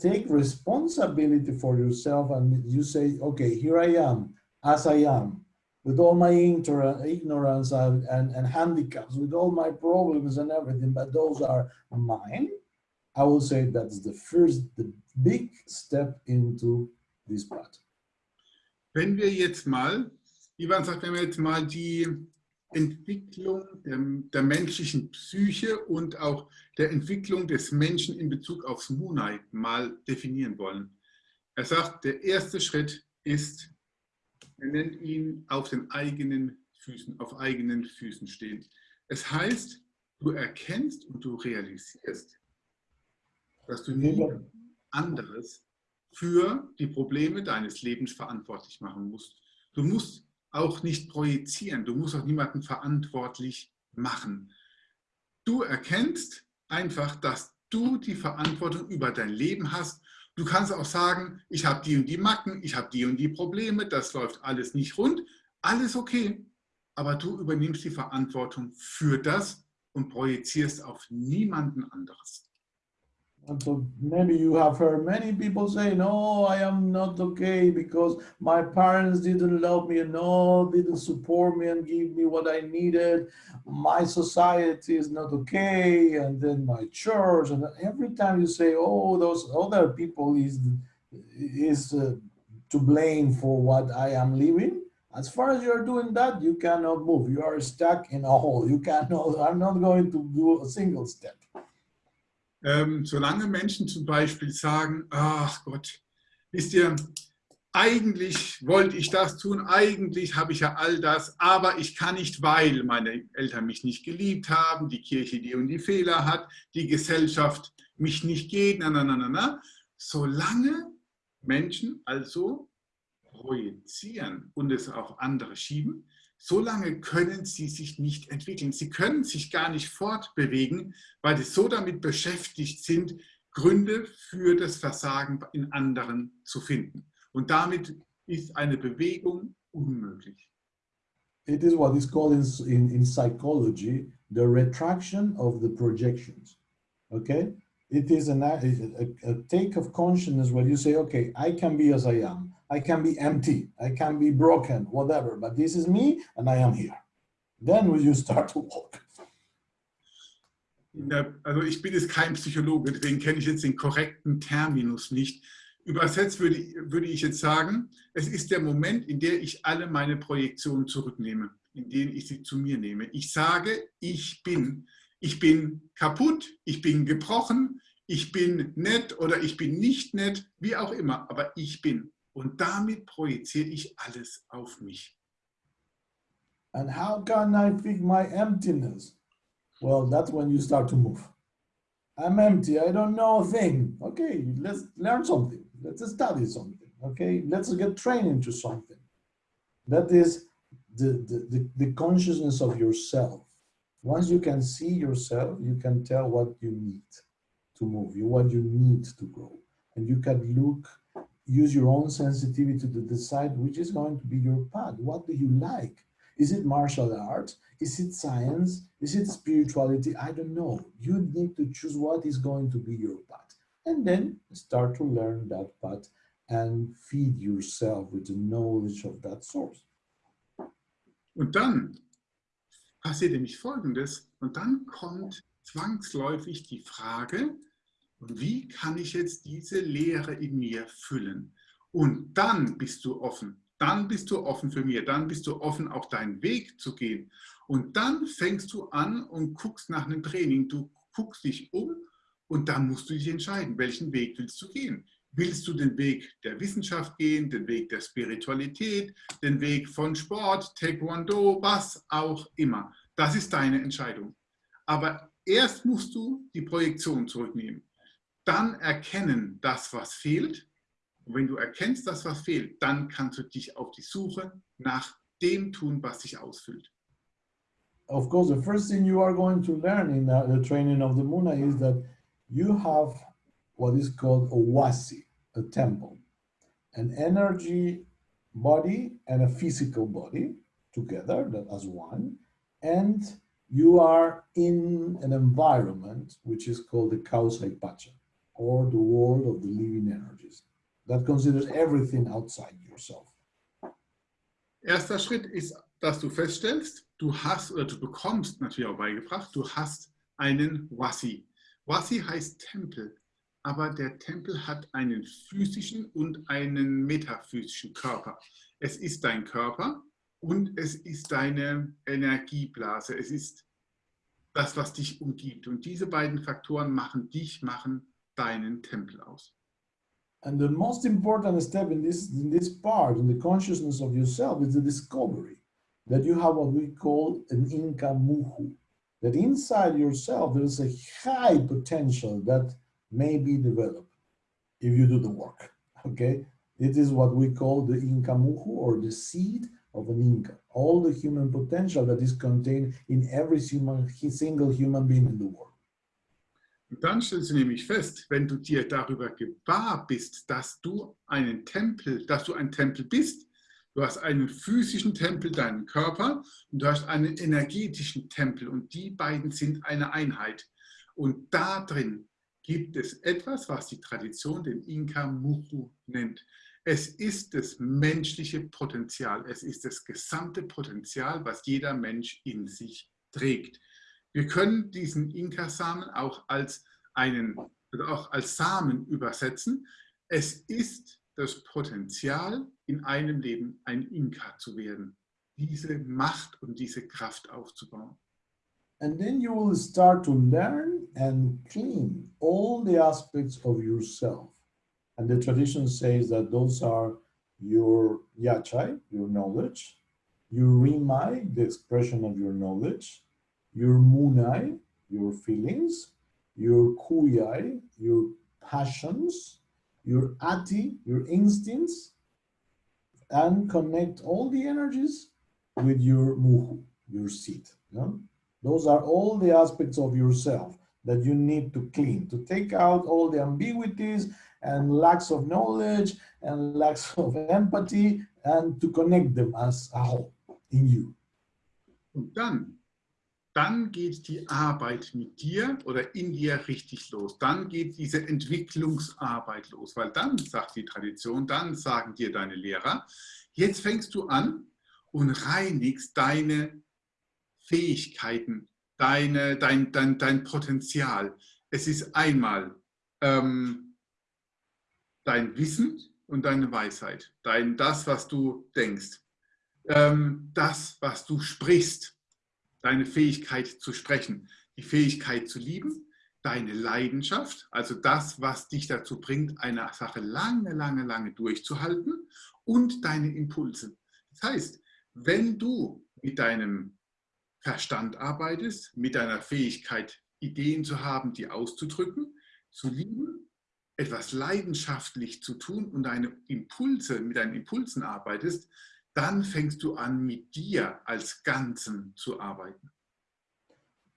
take responsibility for yourself and you say okay here i am as i am with all my ignorance and, and, and handicaps with all my problems and everything but those are mine i will say that's the first the big step into this path
Wenn wir jetzt mal, Ivan sagt, wenn wir jetzt mal die Entwicklung der, der, menschlichen Psyche und auch der Entwicklung des Menschen in Bezug aufs Munai mal definieren wollen. Er sagt, der erste Schritt ist, er nennt ihn auf den eigenen Füßen, auf eigenen Füßen stehen. Es heißt, du erkennst und du realisierst, dass du niemand anderes für die Probleme deines Lebens verantwortlich machen musst. Du musst auch nicht projizieren, du musst auch niemanden verantwortlich machen. Du erkennst einfach, dass du die Verantwortung über dein Leben hast. Du kannst auch sagen, ich habe die und die Macken, ich habe die und die Probleme, das läuft alles nicht rund, alles okay. Aber du übernimmst die Verantwortung für das und projizierst auf niemanden anderes.
And so maybe you have heard many people say, no, I am not okay because my parents didn't love me and no, didn't support me and give me what I needed. My society is not okay. And then my church. And every time you say, oh, those other people is, is uh, to blame for what I am living. As far as you're doing that, you cannot move. You are stuck in a hole. You cannot, I'm not going to do a single step.
Ähm, solange Menschen zum Beispiel sagen, ach Gott, wisst ihr, eigentlich wollte ich das tun, eigentlich habe ich ja all das, aber ich kann nicht, weil meine Eltern mich nicht geliebt haben, die Kirche die und die Fehler hat, die Gesellschaft mich nicht geht, na, na, na, na, na. Solange Menschen also projizieren und es auf andere schieben, solange können sie sich nicht entwickeln. Sie können sich gar nicht fortbewegen, weil sie so damit beschäftigt sind, Gründe für das Versagen in anderen zu finden. Und damit ist eine Bewegung unmöglich.
It is what is called in, in, in psychology the retraction of the projections. Okay? It is an, a, a take of consciousness where you say, okay, I can be as I am. I can be empty, I can be broken, whatever, but this is me and I am here. Then you start to walk.
also ich bin jetzt kein Psychologe, deswegen kenne ich jetzt den korrekten Terminus nicht. Übersetzt würde, würde ich jetzt sagen, es ist der Moment, in dem ich alle meine Projektionen zurücknehme, in denen ich sie zu mir nehme. Ich sage, ich bin. Ich bin kaputt, ich bin gebrochen, ich bin nett oder ich bin nicht nett, wie auch immer, aber ich bin. Und damit projiziere ich alles auf mich.
And how can I fix my emptiness? Well, that's when you start to move. I'm empty. I don't know a thing. Okay, let's learn something. Let's study something. Okay, let's get trained into something. That is the, the, the, the consciousness of yourself. Once you can see yourself, you can tell what you need to move, you what you need to grow. And you can look, use your own sensitivity to decide which is going to be your path. What do you like? Is it martial arts? Is it science? Is it spirituality? I don't know. You need to choose what is going to be your path. And then start to learn that path and feed yourself with the knowledge of that source.
Und dann passiert nämlich Folgendes. Und dann kommt zwangsläufig die Frage, wie kann ich jetzt diese Leere in mir füllen? Und dann bist du offen. Dann bist du offen für mir. Dann bist du offen, auch deinen Weg zu gehen. Und dann fängst du an und guckst nach einem Training. Du guckst dich um und dann musst du dich entscheiden, welchen Weg willst du gehen. Willst du den Weg der Wissenschaft gehen, den Weg der Spiritualität, den Weg von Sport, Taekwondo, was auch immer. Das ist deine Entscheidung. Aber erst musst du die Projektion zurücknehmen. Dann erkennen das, was fehlt. Und wenn du erkennst, das, was fehlt, dann kannst du dich auf die Suche nach dem tun, was dich ausfüllt.
Of course, the first thing you are going to learn in the, training of the Muna is that you have what is called a wasi, a temple, an energy body and a physical body together as one, and you are in an environment which is called the Kausai Pacha, or the world of the living energies. That considers everything outside yourself.
Erster Schritt ist, dass du feststellst, du hast oder du bekommst natürlich auch beigebracht, du hast einen Wasi. Wasi heißt Tempel, aber der Tempel hat einen physischen und einen metaphysischen Körper. Es ist dein Körper und es ist deine Energieblase. Es ist das, was dich umgibt. Und diese beiden Faktoren machen dich, machen deinen Tempel aus.
And the most important step in this, in this part, in the consciousness of yourself, is the discovery that you have what we call an Inca Muhu. That inside yourself, there is a high potential that may be developed if you do the work, okay? It is what we call the Inca Muhu or the seed of an Inca. All the human potential that is contained in every human, single human being in the world.
Und dann stellst du nämlich fest, wenn du dir darüber gewahr bist, dass du einen Tempel, dass du ein Tempel bist, du hast einen physischen Tempel, deinen Körper, und du hast einen energetischen Tempel und die beiden sind eine Einheit. Und da drin gibt es etwas, was die Tradition den Inka Muhu nennt. Es ist das menschliche Potenzial, es ist das gesamte Potenzial, was jeder Mensch in sich trägt. Wir können diesen Inka-Samen auch als, einen, auch als Samen übersetzen. Es ist das Potenzial, in einem Leben ein Inka zu werden, diese Macht und diese Kraft aufzubauen.
And then you will start to learn and clean all the aspects of yourself. And the tradition says that those are your yachai, your knowledge, your rimai, the expression of your knowledge, your munai, your feelings, your kuyai, your passions, your ati, your instincts, and connect all the energies with your muhu, your seat. No? Those are all the aspects of yourself that you need to clean, to take out all the ambiguities and lacks of knowledge and lacks of empathy and to connect them as a whole in you.
Und dann geht die Arbeit mit dir oder in dir richtig los. Dann geht diese Entwicklungsarbeit los, weil dann sagt die Tradition, dann sagen dir deine Lehrer, jetzt fängst du an und reinigst deine Fähigkeiten, deine, dein, dein, dein Potenzial. Es ist einmal ähm, dein Wissen und deine Weisheit, dein, das, was du denkst, ähm, das, was du sprichst, deine Fähigkeit zu sprechen, die Fähigkeit zu lieben, deine Leidenschaft, also das, was dich dazu bringt, eine Sache lange, lange, lange durchzuhalten und deine Impulse. Das heißt, wenn du mit deinem Verstand arbeitest, mit deiner Fähigkeit Ideen zu haben, die auszudrücken, zu lieben, etwas leidenschaftlich zu tun und deine Impulse, mit deinen Impulsen arbeitest, dann fängst du an, mit dir als Ganzen zu arbeiten.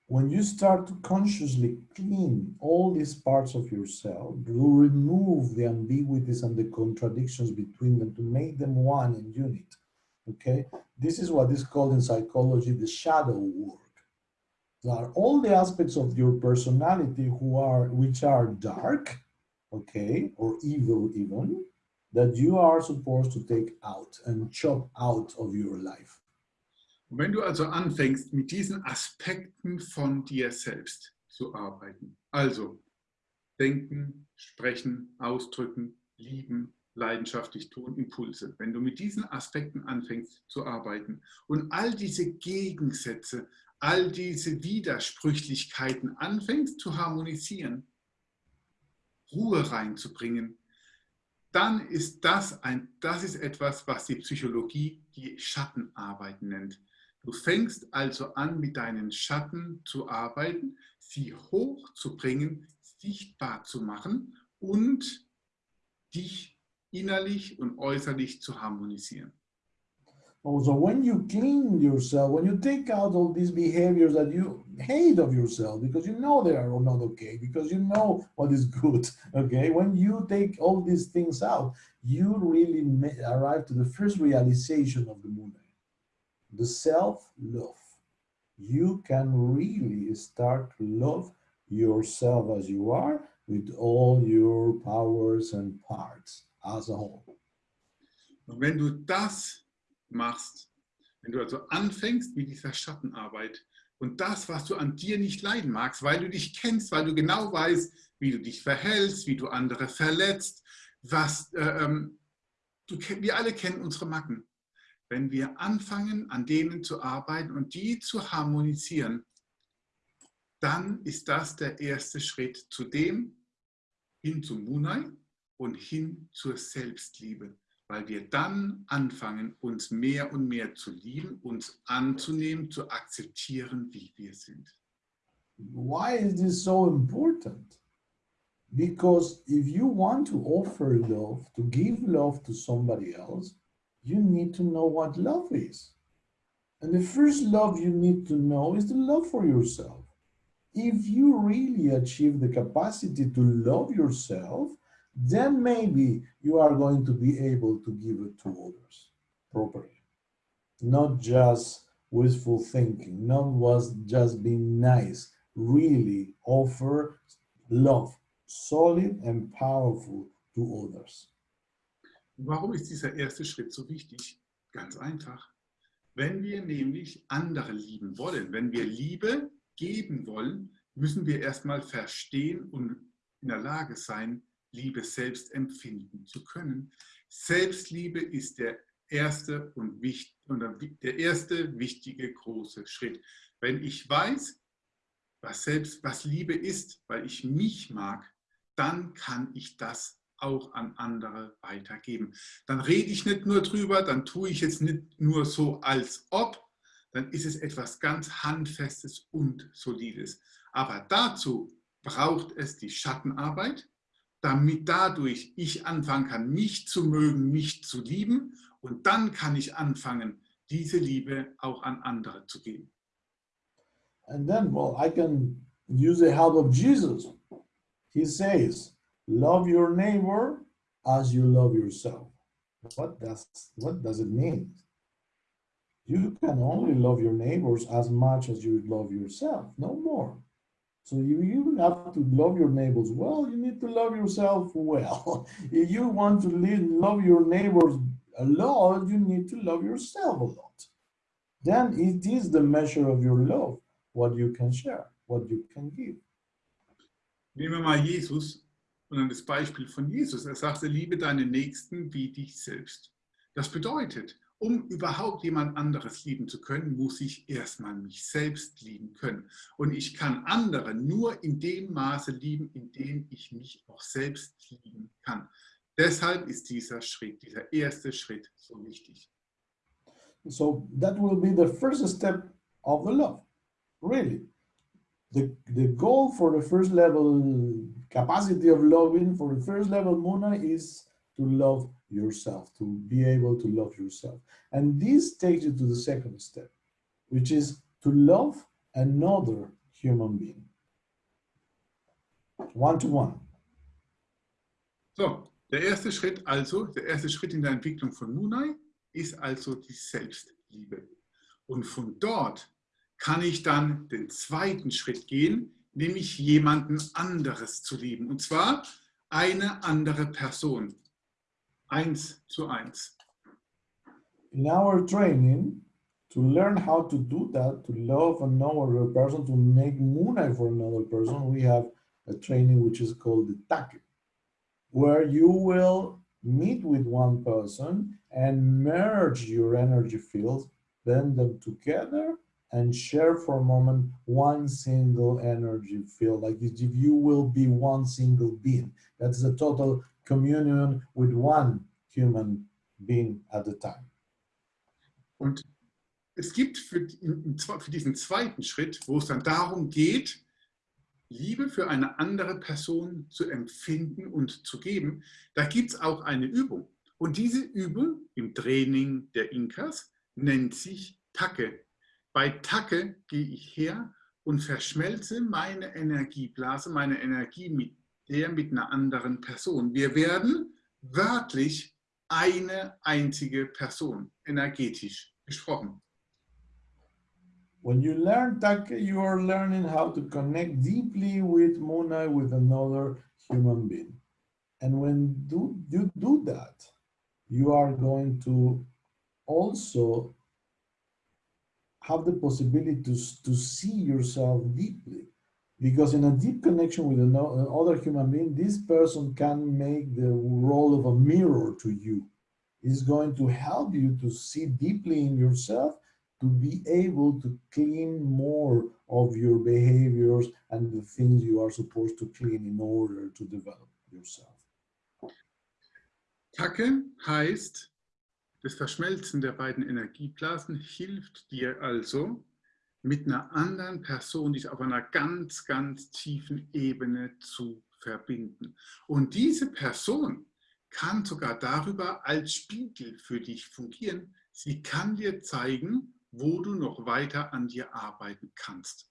When you start to consciously clean all these parts of yourself, to remove the ambiguities and the contradictions between them, to make them one and unit, okay? This is what is called in psychology the shadow work. There are all the aspects of your personality who are, which are dark, okay, or evil even, that you are supposed to take out and chop out of your life.
Wenn du also anfängst, mit diesen Aspekten von dir selbst zu arbeiten, also denken, sprechen, ausdrücken, lieben, leidenschaftlich tun, Impulse, wenn du mit diesen Aspekten anfängst zu arbeiten und all diese Gegensätze, all diese Widersprüchlichkeiten anfängst zu harmonisieren, Ruhe reinzubringen, dann ist das, ein, das ist etwas, was die Psychologie die Schattenarbeit nennt. Du fängst also an, mit deinen Schatten zu arbeiten, sie hochzubringen, sichtbar zu machen und dich innerlich und äußerlich zu harmonisieren.
Also when you clean yourself, when you take out all these behaviors that you hate of yourself because you know they are not okay, because you know what is good, okay? When you take all these things out, you really arrive to the first realization of the moon the self-love. You can really start to love yourself as you are with all your powers and parts as a whole.
Wenn du das machst, wenn du also anfängst mit dieser Schattenarbeit und das, was du an dir nicht leiden magst, weil du dich kennst, weil du genau weißt, wie du dich verhältst, wie du andere verletzt, was, äh, ähm, du, wir alle kennen unsere Macken. Wenn wir anfangen, an denen zu arbeiten und die zu harmonisieren, dann ist das der erste Schritt zu dem, hin zum Munai und hin zur Selbstliebe, weil wir dann anfangen, uns mehr und mehr zu lieben, uns anzunehmen, zu akzeptieren, wie wir sind.
Why is this so important? Because if you want to offer love, to give love to somebody else, you need to know what love is. And the first love you need to know is the love for yourself. If you really achieve the capacity to love yourself, then maybe you are going to be able to give it to others properly. Not just wishful thinking, not was just being nice, really offer love, solid and powerful to others.
Warum ist dieser erste Schritt so wichtig? Ganz einfach. Wenn wir nämlich andere lieben wollen, wenn wir Liebe geben wollen, müssen wir erstmal verstehen und in der Lage sein, Liebe selbst empfinden zu können. Selbstliebe ist der erste und der erste wichtige große Schritt. Wenn ich weiß, was selbst was Liebe ist, weil ich mich mag, dann kann ich das auch an andere weitergeben. Dann rede ich nicht nur drüber, dann tue ich es nicht nur so als ob, dann ist es etwas ganz Handfestes und Solides. Aber dazu braucht es die Schattenarbeit, damit dadurch ich anfangen kann, mich zu mögen, mich zu lieben und dann kann ich anfangen, diese Liebe auch an andere zu geben.
And then, well, I can use the help of Jesus. He says, love your neighbor as you love yourself. What does, what does it mean? You can only love your neighbors as much as you love yourself, no more. So you, you have to love your neighbors well, you need to love yourself well. if you want to live, love your neighbors a lot, you need to love yourself a lot. Then it is the measure of your love, what you can share, what you can give.
Nehmen wir mal Jesus sondern das Beispiel von Jesus. Er sagte, liebe deinen Nächsten wie dich selbst. Das bedeutet, um überhaupt jemand anderes lieben zu können, muss ich erstmal mich selbst lieben können. Und ich kann andere nur in dem Maße lieben, in dem ich mich auch selbst lieben kann. Deshalb ist dieser Schritt, dieser erste Schritt so wichtig.
So that will be the first step of the love, really. the, the goal for the first level capacity of loving for the first level Muna is to love yourself, to be able to love yourself. And this takes you to the second step, which is to love another human being. One to one.
So, der erste Schritt also, der erste Schritt in der Entwicklung von Munai ist also die Selbstliebe. Und von dort kann ich dann den zweiten Schritt gehen, nämlich jemanden anderes zu lieben. Und zwar eine andere Person. Zu.
In our training, to learn how to do that, to love and know another person, to make Munai for another person, we have a training which is called the Take, where you will meet with one person and merge your energy fields, bend them together and share for a moment one single energy field, like if you will be one single being. That's the total communion with one human being at a time.
Und es gibt für, für diesen zweiten Schritt, wo es dann darum geht, Liebe für eine andere Person zu empfinden und zu geben, da gibt es auch eine Übung. Und diese Übung im Training der Inkas nennt sich Tacke. Bei Tacke gehe ich her und verschmelze meine Energieblase, meine Energie mit der mit einer anderen Person. Wir werden wörtlich eine einzige Person, energetisch gesprochen.
When you learn Take, you are learning how to connect deeply with Muna, with another human being. And when do, you do that, you are going to also have the possibility to, to see yourself deeply. Because in a deep connection with another human being, this person can make the role of a mirror to you. It's going to help you to see deeply in yourself to be able to clean more of your behaviors and the things you are supposed to clean in order to develop yourself.
Tacke heißt, das Verschmelzen der beiden Energieblasen hilft dir also, mit einer anderen Person dich auf einer ganz, ganz tiefen Ebene zu verbinden. Und diese Person kann sogar darüber als Spiegel für dich fungieren. Sie kann dir zeigen, wo du noch weiter an dir arbeiten kannst.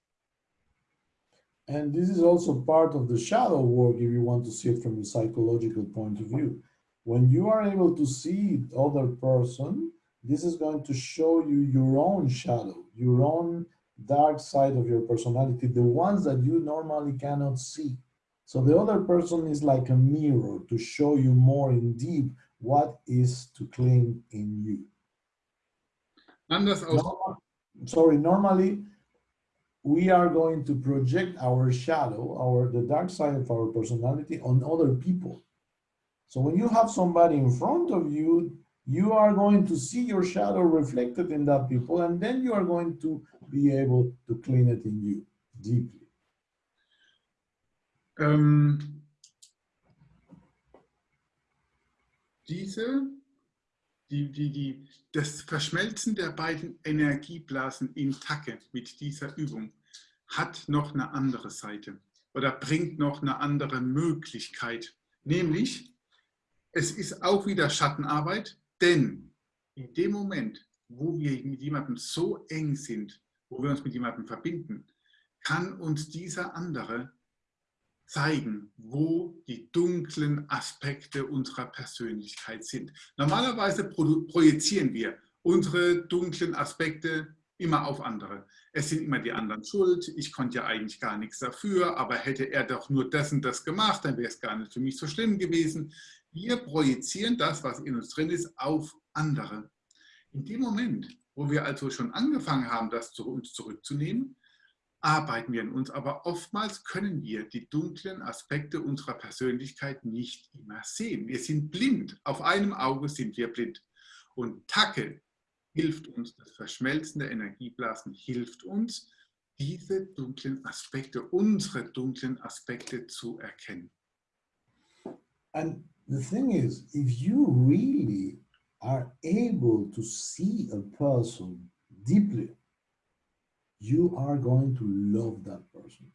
And this is also part of the shadow work if you want to see it from a psychological point of view. When you are able to see other person, this is going to show you your own shadow, your own dark side of your personality, the ones that you normally cannot see. So the other person is like a mirror to show you more in deep what is to claim in you.
Anders aus.
Normal, sorry, normally we are going to project our shadow, our the dark side of our personality on other people. So when you have somebody in front of you, you are going to see your shadow reflected in that people, and then you are going to be able to clean it in you deeply.
Ähm, diese die, die, die, das Verschmelzen der beiden Energieblasen in Tacke mit dieser Übung hat noch eine andere Seite oder bringt noch eine andere Möglichkeit. Nämlich, es ist auch wieder Schattenarbeit, denn in dem Moment, wo wir mit jemandem so eng sind, wo wir uns mit jemandem verbinden, kann uns dieser andere zeigen, wo die dunklen Aspekte unserer Persönlichkeit sind. Normalerweise projizieren wir unsere dunklen Aspekte immer auf andere. Es sind immer die anderen schuld, ich konnte ja eigentlich gar nichts dafür, aber hätte er doch nur das und das gemacht, dann wäre es gar nicht für mich so schlimm gewesen. Wir projizieren das, was in uns drin ist, auf andere. In dem Moment, wo wir also schon angefangen haben, das zu uns zurückzunehmen, arbeiten wir an uns, aber oftmals können wir die dunklen Aspekte unserer Persönlichkeit nicht immer sehen. Wir sind blind, auf einem Auge sind wir blind. Und Tacke hilft uns, das Verschmelzen der Energieblasen hilft uns, diese dunklen Aspekte, unsere dunklen Aspekte zu erkennen.
And the thing is, if you really are able to see a person deeply, you are going to love that person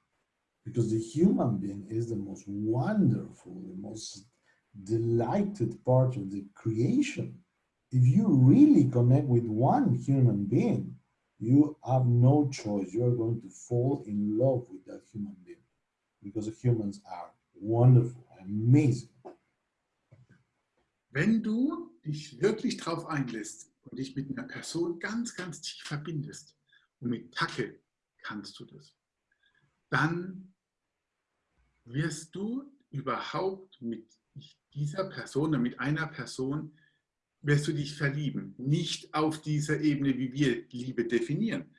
because the human being is the most wonderful, the most delighted part of the creation. If you really connect with one human being, you have no choice. You are going to fall in love with that human being because humans are wonderful, amazing.
Wenn du dich wirklich darauf einlässt und dich mit einer Person ganz, ganz tief verbindest, und mit Tacke kannst du das, dann wirst du überhaupt mit dieser Person oder mit einer Person wirst du dich verlieben. Nicht auf dieser Ebene, wie wir Liebe definieren,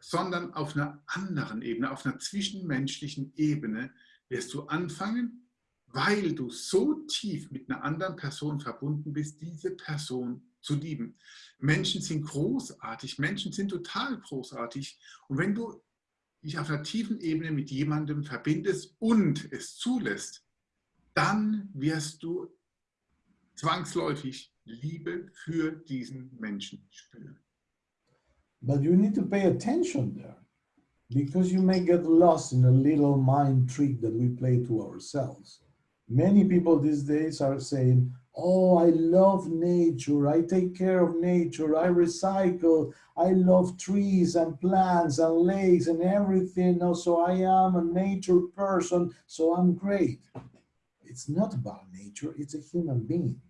sondern auf einer anderen Ebene, auf einer zwischenmenschlichen Ebene wirst du anfangen, weil du so tief mit einer anderen Person verbunden bist, diese Person zu lieben. Menschen sind großartig, Menschen sind total großartig. Und wenn du dich auf einer tiefen Ebene mit jemandem verbindest und es zulässt, dann wirst du zwangsläufig Liebe für diesen Menschen spüren.
But you need to pay attention there because you may get lost in a little mind trick that we play to ourselves. Many people these days are saying, Oh, I love nature. I take care of nature. I recycle. I love trees and plants and lakes and everything. Oh, so I am a nature person. So I'm great. It's not about nature. It's a human being.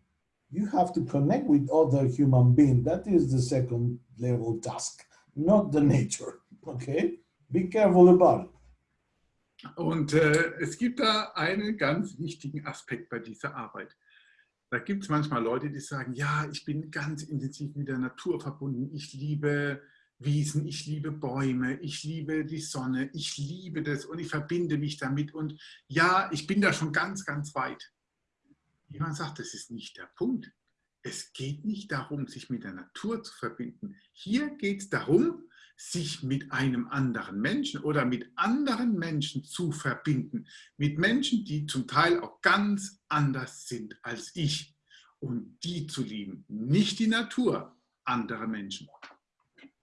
You have to connect with other human beings. That is the second level task, not the nature. Okay? Be careful about it.
Und äh, es gibt da einen ganz wichtigen Aspekt bei dieser Arbeit. Da gibt es manchmal Leute, die sagen, ja, ich bin ganz intensiv mit der Natur verbunden. Ich liebe Wiesen, ich liebe Bäume, ich liebe die Sonne, ich liebe das und ich verbinde mich damit. Und ja, ich bin da schon ganz, ganz weit. Jemand sagt, das ist nicht der Punkt. Es geht nicht darum, sich mit der Natur zu verbinden. Hier geht es darum, sich mit einem anderen Menschen oder mit anderen Menschen zu verbinden. Mit Menschen, die zum Teil auch ganz anders sind als ich. Und die zu lieben, nicht die Natur, andere Menschen.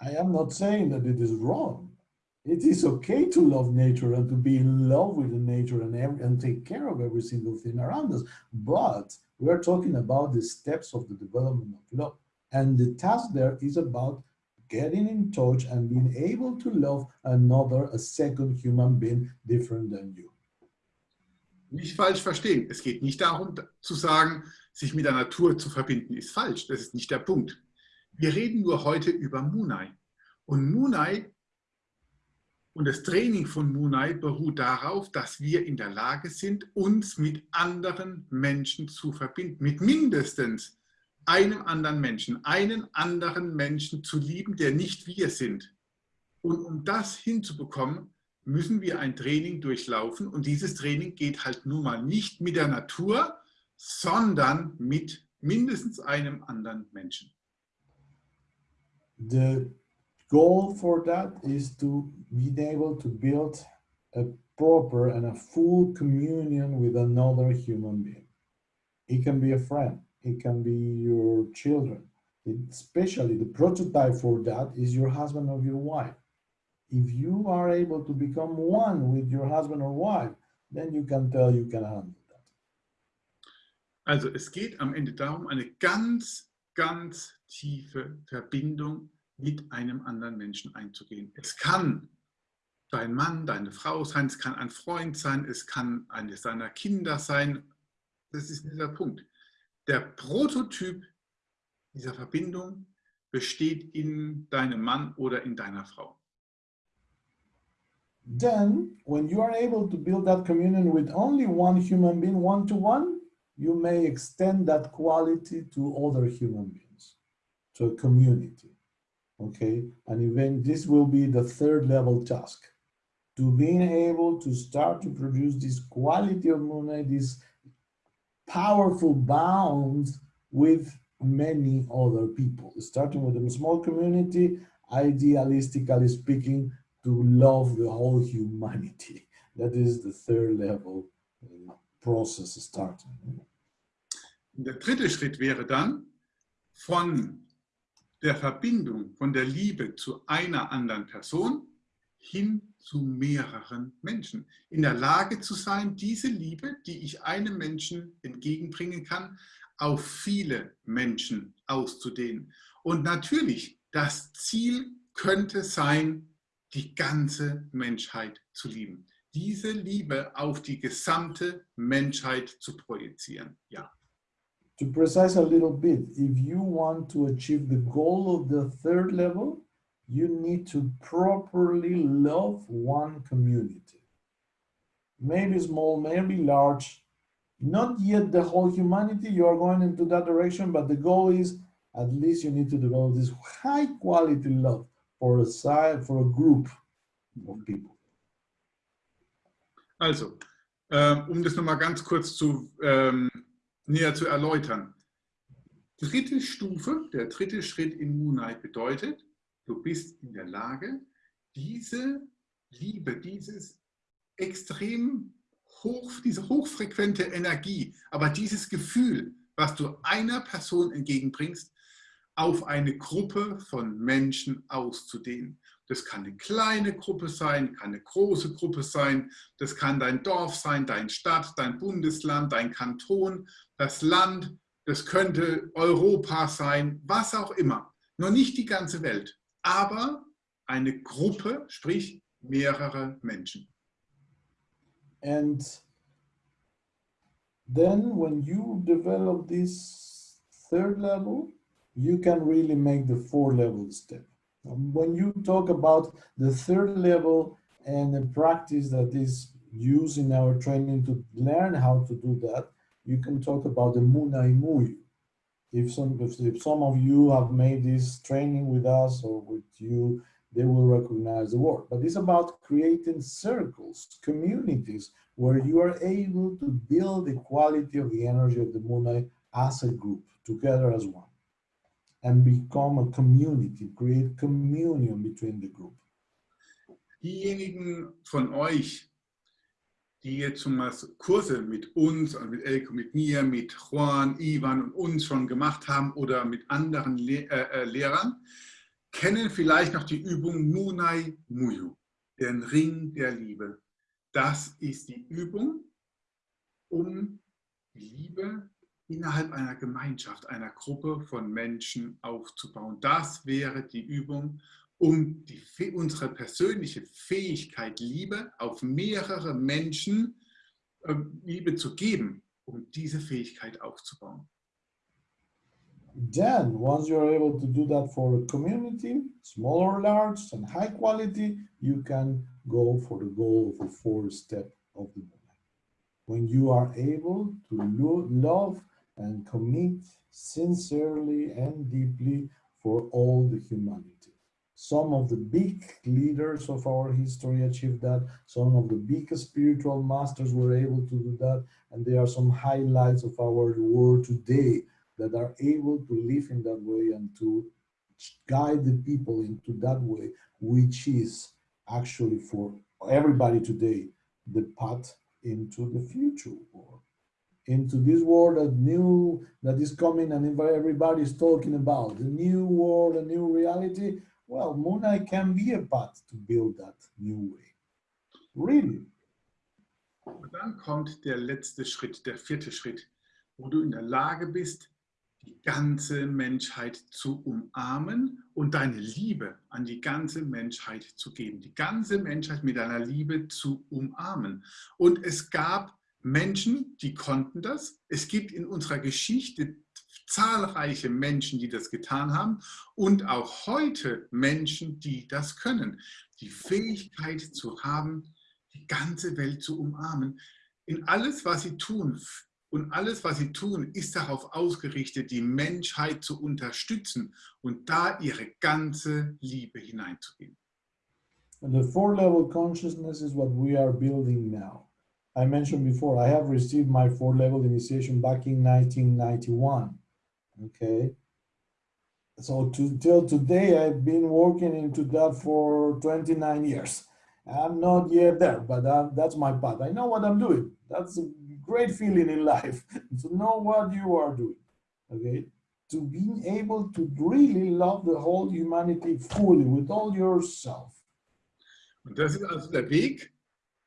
I am not saying that it is wrong. It is okay to love nature and to be in love with the nature and, every, and take care of every single thing around us. But we are talking about the steps of the development of love. And the task there is about getting in touch and being able to love another, a second human being different than you.
Nicht falsch verstehen. Es geht nicht darum zu sagen, sich mit der Natur zu verbinden, ist falsch. Das ist nicht der Punkt. Wir reden nur heute über Munai. Und Munai und das Training von Munai beruht darauf, dass wir in der Lage sind, uns mit anderen Menschen zu verbinden. Mit mindestens einem anderen Menschen, einen anderen Menschen zu lieben, der nicht wir sind. Und um das hinzubekommen, müssen wir ein Training durchlaufen. Und dieses Training geht halt nun mal nicht mit der Natur, sondern mit mindestens einem anderen Menschen.
The goal for that is to be able to build a proper and a full communion with another human being. It can be a friend, it can be your children. It, especially the prototype for that is your husband or your wife. If you are able to become one with your husband or wife, then you can tell you can handle that.
Also es geht am Ende darum, eine ganz, ganz tiefe Verbindung mit einem anderen Menschen einzugehen. Es kann dein Mann, deine Frau sein, es kann ein Freund sein, es kann eines deiner Kinder sein. Das ist dieser Punkt. Der Prototyp dieser Verbindung besteht in deinem Mann oder in deiner Frau.
Then, when you are able to build that communion with only one human being, one to one, you may extend that quality to other human beings, to a community. Okay, and even this will be the third level task to being able to start to produce this quality of Moonlight, this powerful bonds with many other people, starting with a small community, idealistically speaking, to love the whole humanity. That is the third level uh, process starting.
Der dritte Schritt wäre dann, von der Verbindung, von der Liebe zu einer anderen Person, hin zu mehreren Menschen. In der Lage zu sein, diese Liebe, die ich einem Menschen entgegenbringen kann, auf viele Menschen auszudehnen. Und natürlich, das Ziel könnte sein, die ganze Menschheit zu lieben. Diese Liebe auf die gesamte Menschheit zu projizieren. Ja.
To precise a little bit, if you want to achieve the goal of the third level, you need to properly love one community. Maybe small, maybe large, not yet the whole humanity, you are going into that direction, but the goal is at least you need to develop this high quality love for a side, for a group of people.
Also, ähm, um das nochmal ganz kurz zu, ähm, näher zu erläutern. Dritte Stufe, der dritte Schritt in Moonlight bedeutet, du bist in der Lage, diese Liebe, dieses extrem hoch, diese hochfrequente Energie, aber dieses Gefühl, was du einer Person entgegenbringst, auf eine Gruppe von Menschen auszudehnen. Das kann eine kleine Gruppe sein, kann eine große Gruppe sein, das kann dein Dorf sein, deine Stadt, dein Bundesland, dein Kanton, das Land, das könnte Europa sein, was auch immer. Noch nicht die ganze Welt, aber eine Gruppe, sprich mehrere Menschen.
And then when you develop this third level, you can really make the four level step. When you talk about the third level and the practice that is used in our training to learn how to do that, you can talk about the Munai Muyu. If some, if, if some of you have made this training with us or with you, they will recognize the word. But it's about creating circles, communities, where you are able to build the quality of the energy of the Munai as a group, together as one and become a community, create communion between the group.
Diejenigen von euch, die jetzt schon mal Kurse mit uns, mit Elko, mit mir, mit Juan, Ivan und uns schon gemacht haben oder mit anderen Le äh, äh, Lehrern, kennen vielleicht noch die Übung Munai Muyu, den Ring der Liebe. Das ist die Übung, um die Liebe innerhalb einer Gemeinschaft, einer Gruppe von Menschen aufzubauen. Das wäre die Übung, um die, unsere persönliche Fähigkeit, Liebe auf mehrere Menschen äh, Liebe zu geben, um diese Fähigkeit aufzubauen.
Then, once you're able to do that for a community, small or large and high quality, you can go for the goal of a four step of the movement. When you are able to lo love and commit sincerely and deeply for all the humanity. Some of the big leaders of our history achieved that. Some of the big spiritual masters were able to do that. And there are some highlights of our world today that are able to live in that way and to guide the people into that way, which is actually for everybody today, the path into the future world into this world that new that is coming and everybody is talking about the new world a new reality well Moonlight can be a path to build that new way really
Und dann kommt der letzte Schritt, der vierte Schritt, wo du in der Lage bist, die ganze Menschheit zu umarmen und deine Liebe an die ganze Menschheit zu geben. Die ganze Menschheit mit deiner Liebe zu umarmen. Und es gab Menschen, die konnten das. Es gibt in unserer Geschichte zahlreiche Menschen, die das getan haben und auch heute Menschen, die das können. Die Fähigkeit zu haben, die ganze Welt zu umarmen. In alles, was sie tun und alles, was sie tun, ist darauf ausgerichtet, die Menschheit zu unterstützen und da ihre ganze Liebe hineinzugeben.
And the four-level consciousness is what we are building now. I mentioned before, I have received my four level initiation back in 1991. Okay. So to, till today, I've been working into that for 29 years. I'm not yet there, but that, that's my path. I know what I'm doing. That's a great feeling in life to know what you are doing. Okay. To being able to really love the whole humanity fully with all yourself.
Und das ist also der Weg,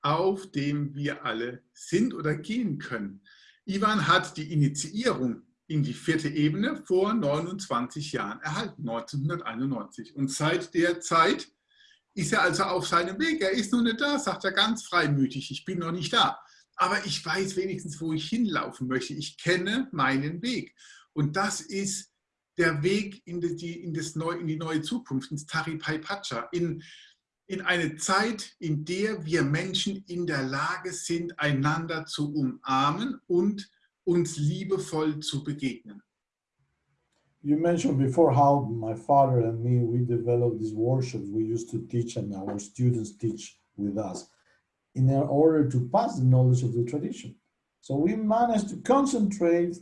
auf dem wir alle sind oder gehen können. Ivan hat die Initiierung in die vierte Ebene vor 29 Jahren erhalten, 1991. Und seit der Zeit ist er also auf seinem Weg. Er ist noch nicht da, sagt er ganz freimütig, ich bin noch nicht da. Aber ich weiß wenigstens, wo ich hinlaufen möchte. Ich kenne meinen Weg. Und das ist der Weg in die, in das Neu, in die neue Zukunft, ins Taripai Pacha, in, in eine Zeit, in der wir Menschen in der Lage sind, einander zu umarmen und uns liebevoll zu begegnen.
You mentioned before how my father and me, we developed these workshops we used to teach and our students teach with us in order to pass the knowledge of the tradition. So we managed to concentrate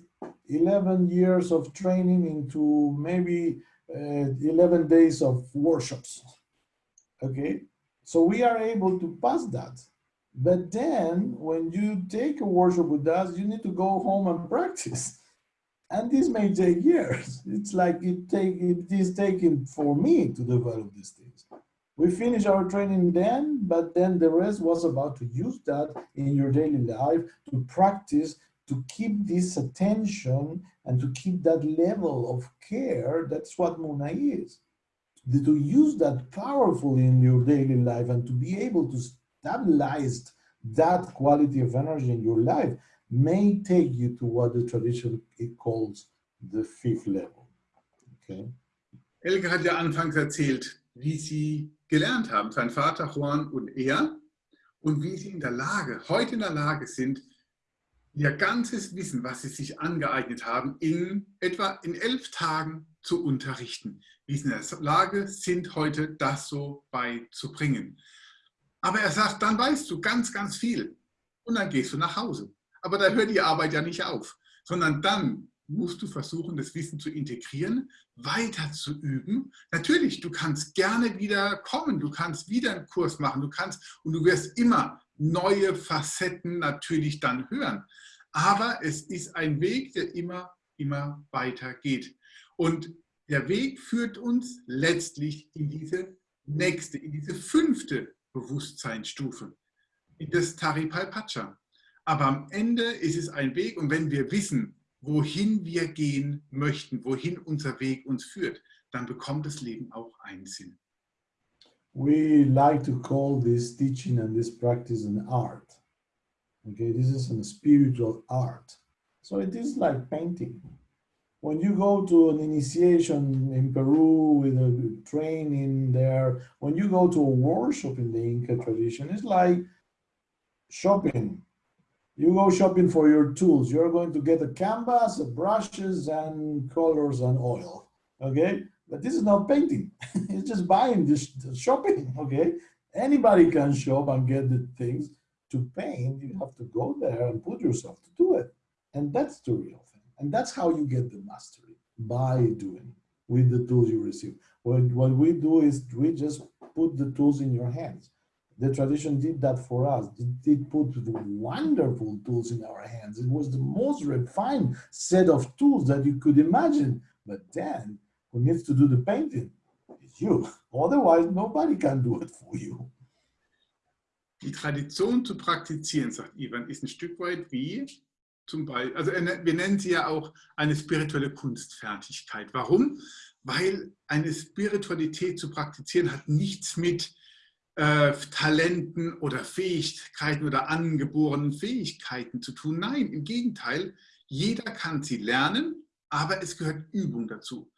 11 years of training into maybe uh, 11 days of workshops. Okay, so we are able to pass that. But then when you take a workshop with us, you need to go home and practice. And this may take years. It's like it take it is taking for me to develop these things. We finish our training then, but then the rest was about to use that in your daily life to practice, to keep this attention and to keep that level of care. That's what Muna is. To use that powerfully in your daily life and to be able to stabilize that quality of energy in your life may take you to what the tradition calls the fifth level. Okay.
Elke hat ja anfangs erzählt, wie sie gelernt haben, sein Vater Juan und er, und wie sie in der Lage, heute in der Lage sind, ihr ganzes Wissen, was sie sich angeeignet haben, in etwa in elf Tagen zu unterrichten. Wie sie in der Lage sind, heute das so beizubringen. Aber er sagt, dann weißt du ganz, ganz viel und dann gehst du nach Hause. Aber da hört die Arbeit ja nicht auf, sondern dann musst du versuchen, das Wissen zu integrieren, weiter zu üben. Natürlich, du kannst gerne wieder kommen, du kannst wieder einen Kurs machen, du kannst und du wirst immer neue Facetten natürlich dann hören. Aber es ist ein Weg, der immer, immer weiter geht. Und der Weg führt uns letztlich in diese nächste, in diese fünfte Bewusstseinsstufe, in das Taripalpacha. Aber am Ende ist es ein Weg und wenn wir wissen, wohin wir gehen möchten, wohin unser Weg uns führt, dann bekommt das Leben auch einen Sinn.
We like to call this teaching and this practice an art. Okay, this is a spiritual art. So it is like painting. When you go to an initiation in Peru with a training there, when you go to a workshop in the Inca tradition, it's like shopping you go shopping for your tools. You're going to get a canvas, brushes, and colors and oil. Okay, but this is not painting. it's just buying this shopping. Okay, anybody can shop and get the things. To paint, you have to go there and put yourself to do it, and that's the real thing. And that's how you get the mastery by doing with the tools you receive. What, what we do is we just put the tools in your hands the tradition did that for us. It put the wonderful tools in our hands. It was the most refined set of tools that you could imagine. But then, who needs to do the painting? It's you. Otherwise, nobody can do it for you.
Die Tradition zu praktizieren, sagt Ivan, ist ein Stück weit wie zum Beispiel, also wir nennen sie ja auch eine spirituelle Kunstfertigkeit. Warum? Weil eine Spiritualität zu praktizieren hat nichts mit äh, Talenten oder Fähigkeiten oder angeborenen Fähigkeiten zu tun. Nein, im Gegenteil, jeder kann sie lernen, aber es gehört Übung dazu.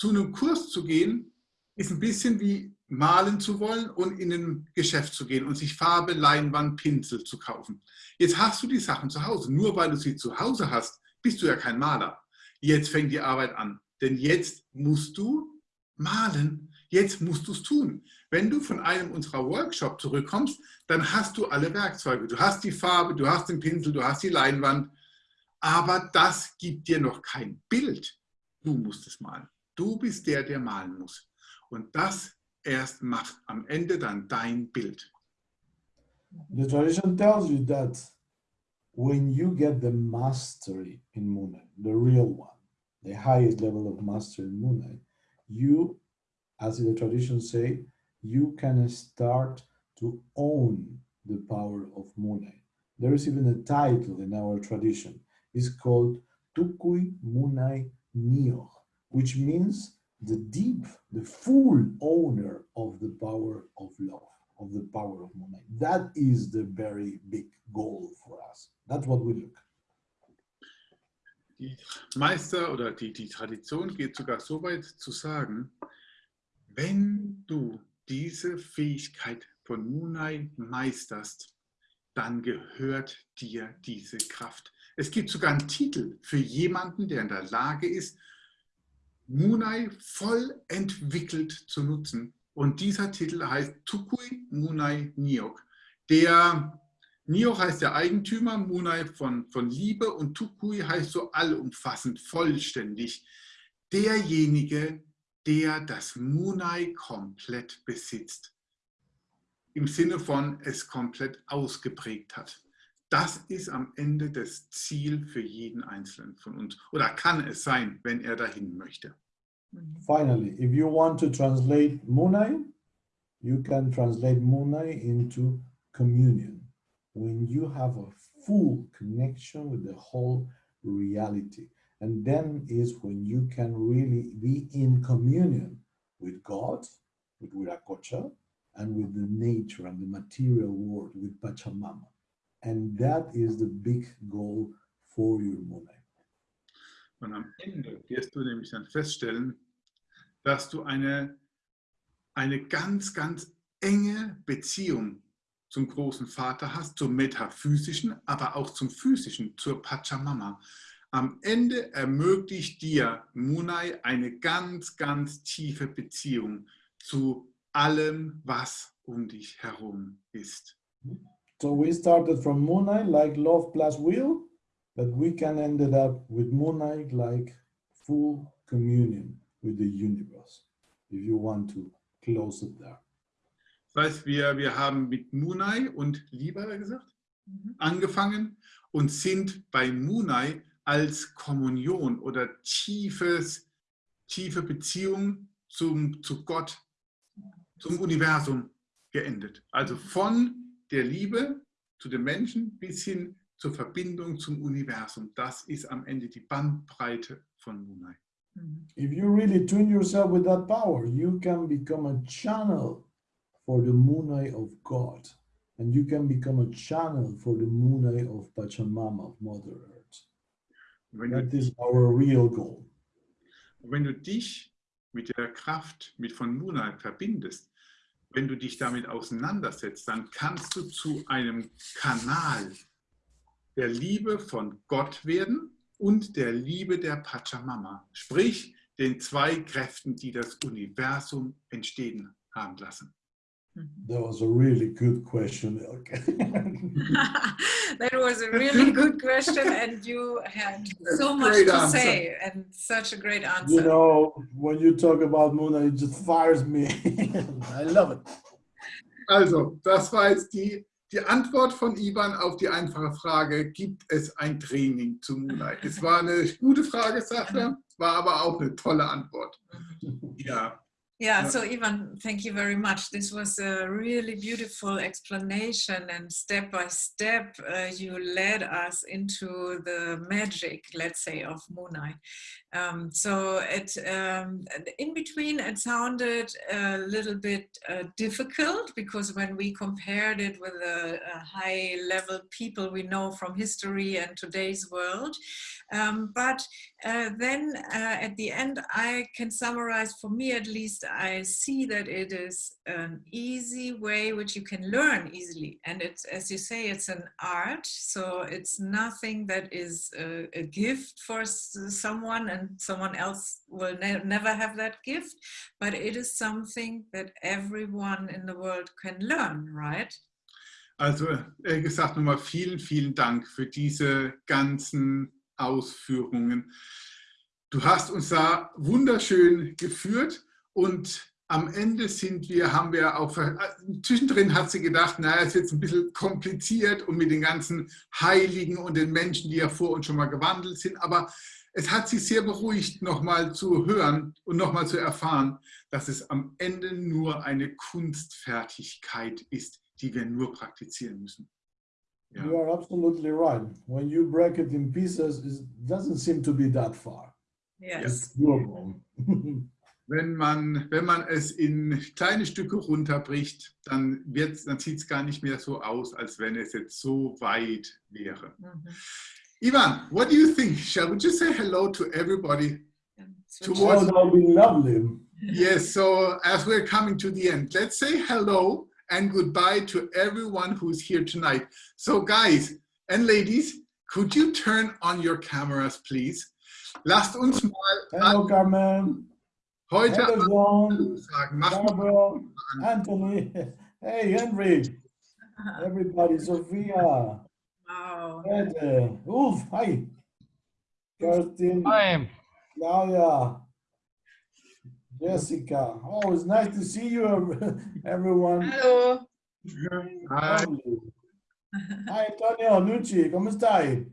Zu einem Kurs zu gehen, ist ein bisschen wie malen zu wollen und in ein Geschäft zu gehen und sich Farbe, Leinwand, Pinsel zu kaufen. Jetzt hast du die Sachen zu Hause. Nur weil du sie zu Hause hast, bist du ja kein Maler. Jetzt fängt die Arbeit an. Denn jetzt musst du malen. Jetzt musst du es tun. Wenn du von einem unserer Workshops zurückkommst, dann hast du alle Werkzeuge. Du hast die Farbe, du hast den Pinsel, du hast die Leinwand, aber das gibt dir noch kein Bild. Du musst es malen. Du bist der, der malen muss. Und das erst macht am Ende dann dein Bild.
The tradition tells you that when you get the mastery in Munay, the real one, the highest level of mastery in Munay, you, as the tradition say, you can start to own the power of Munai. There is even a title in our tradition. It's called Tukui Munai Nioh, which means the deep, the full owner of the power of love, of the power of Munai. That is the very big goal for us. That's what we look.
Die Meister oder die, die Tradition geht sogar so weit zu sagen, wenn du diese Fähigkeit von Munai meisterst, dann gehört dir diese Kraft. Es gibt sogar einen Titel für jemanden, der in der Lage ist, Munai voll entwickelt zu nutzen. Und dieser Titel heißt Tukui Munai Niok. Der Niok heißt der Eigentümer, Munai von, von Liebe und Tukui heißt so allumfassend, vollständig. Derjenige, der das Munai komplett besitzt. Im Sinne von es komplett ausgeprägt hat. Das ist am Ende das Ziel für jeden Einzelnen von uns. Oder kann es sein, wenn er dahin möchte.
Finally, if you want to translate Munai, you can translate Munai into communion. When you have a full connection with the whole reality. And then is when you can really be in communion with God, with Viracocha, and with the nature and the material world, with Pachamama. And that is the big goal for your Munai.
Und am Ende wirst du nämlich dann feststellen, dass du eine, eine ganz, ganz enge Beziehung zum großen Vater hast, zum metaphysischen, aber auch zum physischen, zur Pachamama. Am Ende ermöglicht dir Munai eine ganz, ganz tiefe Beziehung zu allem, was um dich herum ist.
So we started from Munai like love plus will, but we can end it up with Munai like full communion with the universe, if you want to close it there.
Das heißt, wir, wir haben mit Munai und Liebe gesagt,
Mhm.
angefangen und sind bei Munai als Kommunion oder tiefes, tiefe Beziehung zum, zu Gott, zum Universum geendet. Also von der Liebe zu den Menschen bis hin zur Verbindung zum Universum. Das ist am Ende die Bandbreite von Munai.
Mhm.
If you really tune yourself with that power, you can become a channel for the Munai of God. And you can become a channel for the Munai of Pachamama, of Mother Earth.
Wenn du
That is our real goal.
Wenn du dich mit der Kraft mit von Munai verbindest, wenn du dich damit auseinandersetzt, dann kannst du zu einem Kanal der Liebe von Gott werden und der Liebe der Pachamama, sprich den zwei Kräften, die das Universum entstehen haben lassen.
Mhm.
That was a really good question, Elke.
that was a really good question, and you had so much
Great
to
answer.
say and such a great answer.
you know, when you talk about Muna, it just fires me. I love it.
Also, das war jetzt die, die Antwort von Ivan auf die einfache Frage, gibt es ein Training zu Munai? Es war eine gute Frage, sagt er, war aber auch eine tolle Antwort. Ja,
Yeah, so Ivan, thank you very much. This was a really beautiful explanation, and step by step, uh, you led us into the magic, let's say, of Munai. Um, so it, um, in between, it sounded a little bit uh, difficult because when we compared it with the uh, high-level people we know from history and today's world, um, but uh, then uh, at the end, I can summarize, for me at least, I see that it is an easy way which you can learn easily. And it's, as you say, it's an art. So it's nothing that is a, a gift for someone and someone else will ne- never have that gift. But it is something that everyone in the world can learn, right?
also äh, gesagt nochmal vielen, vielen Dank für diese ganzen Ausführungen. Du hast uns da wunderschön geführt und am Ende sind wir, haben wir auch, zwischendrin hat sie gedacht, naja, ist jetzt ein bisschen kompliziert und mit den ganzen Heiligen und den Menschen, die ja vor uns schon mal gewandelt sind, aber es hat sie sehr beruhigt, nochmal zu hören und nochmal zu erfahren, dass es am Ende nur eine Kunstfertigkeit ist, die wir nur praktizieren müssen. Ja.
You are absolutely right. When you break it in pieces, it doesn't seem to be that far.
Yes.
It's doable.
Wenn man, wenn man es in kleine Stücke runterbricht, dann, wird's- dann sieht es gar nicht mehr so aus, als wenn es jetzt so weit wäre.
Mhm.
Ivan, what do you think? Shall we just say hello to everybody?
And
To
switch-
oh, that would be lovely.
Yes, so as we're coming to the end, let's say hello and goodbye to everyone who's here tonight. So guys and ladies, could you turn on your cameras, please? Lasst uns mal
Hello, Carmen.
heute
Hello, John.
Hallo sagen. Macht
Barbara. Anthony. Hey, Henry. Everybody. Sophia.
Wow.
Ed. Uh, oof. Hi. Kerstin.
Hi.
Claudia. Jessica. Oh, it's nice to see you, ev- everyone.
Hello.
Hi.
Hi, Antonio Nucci. ¿Cómo estáis?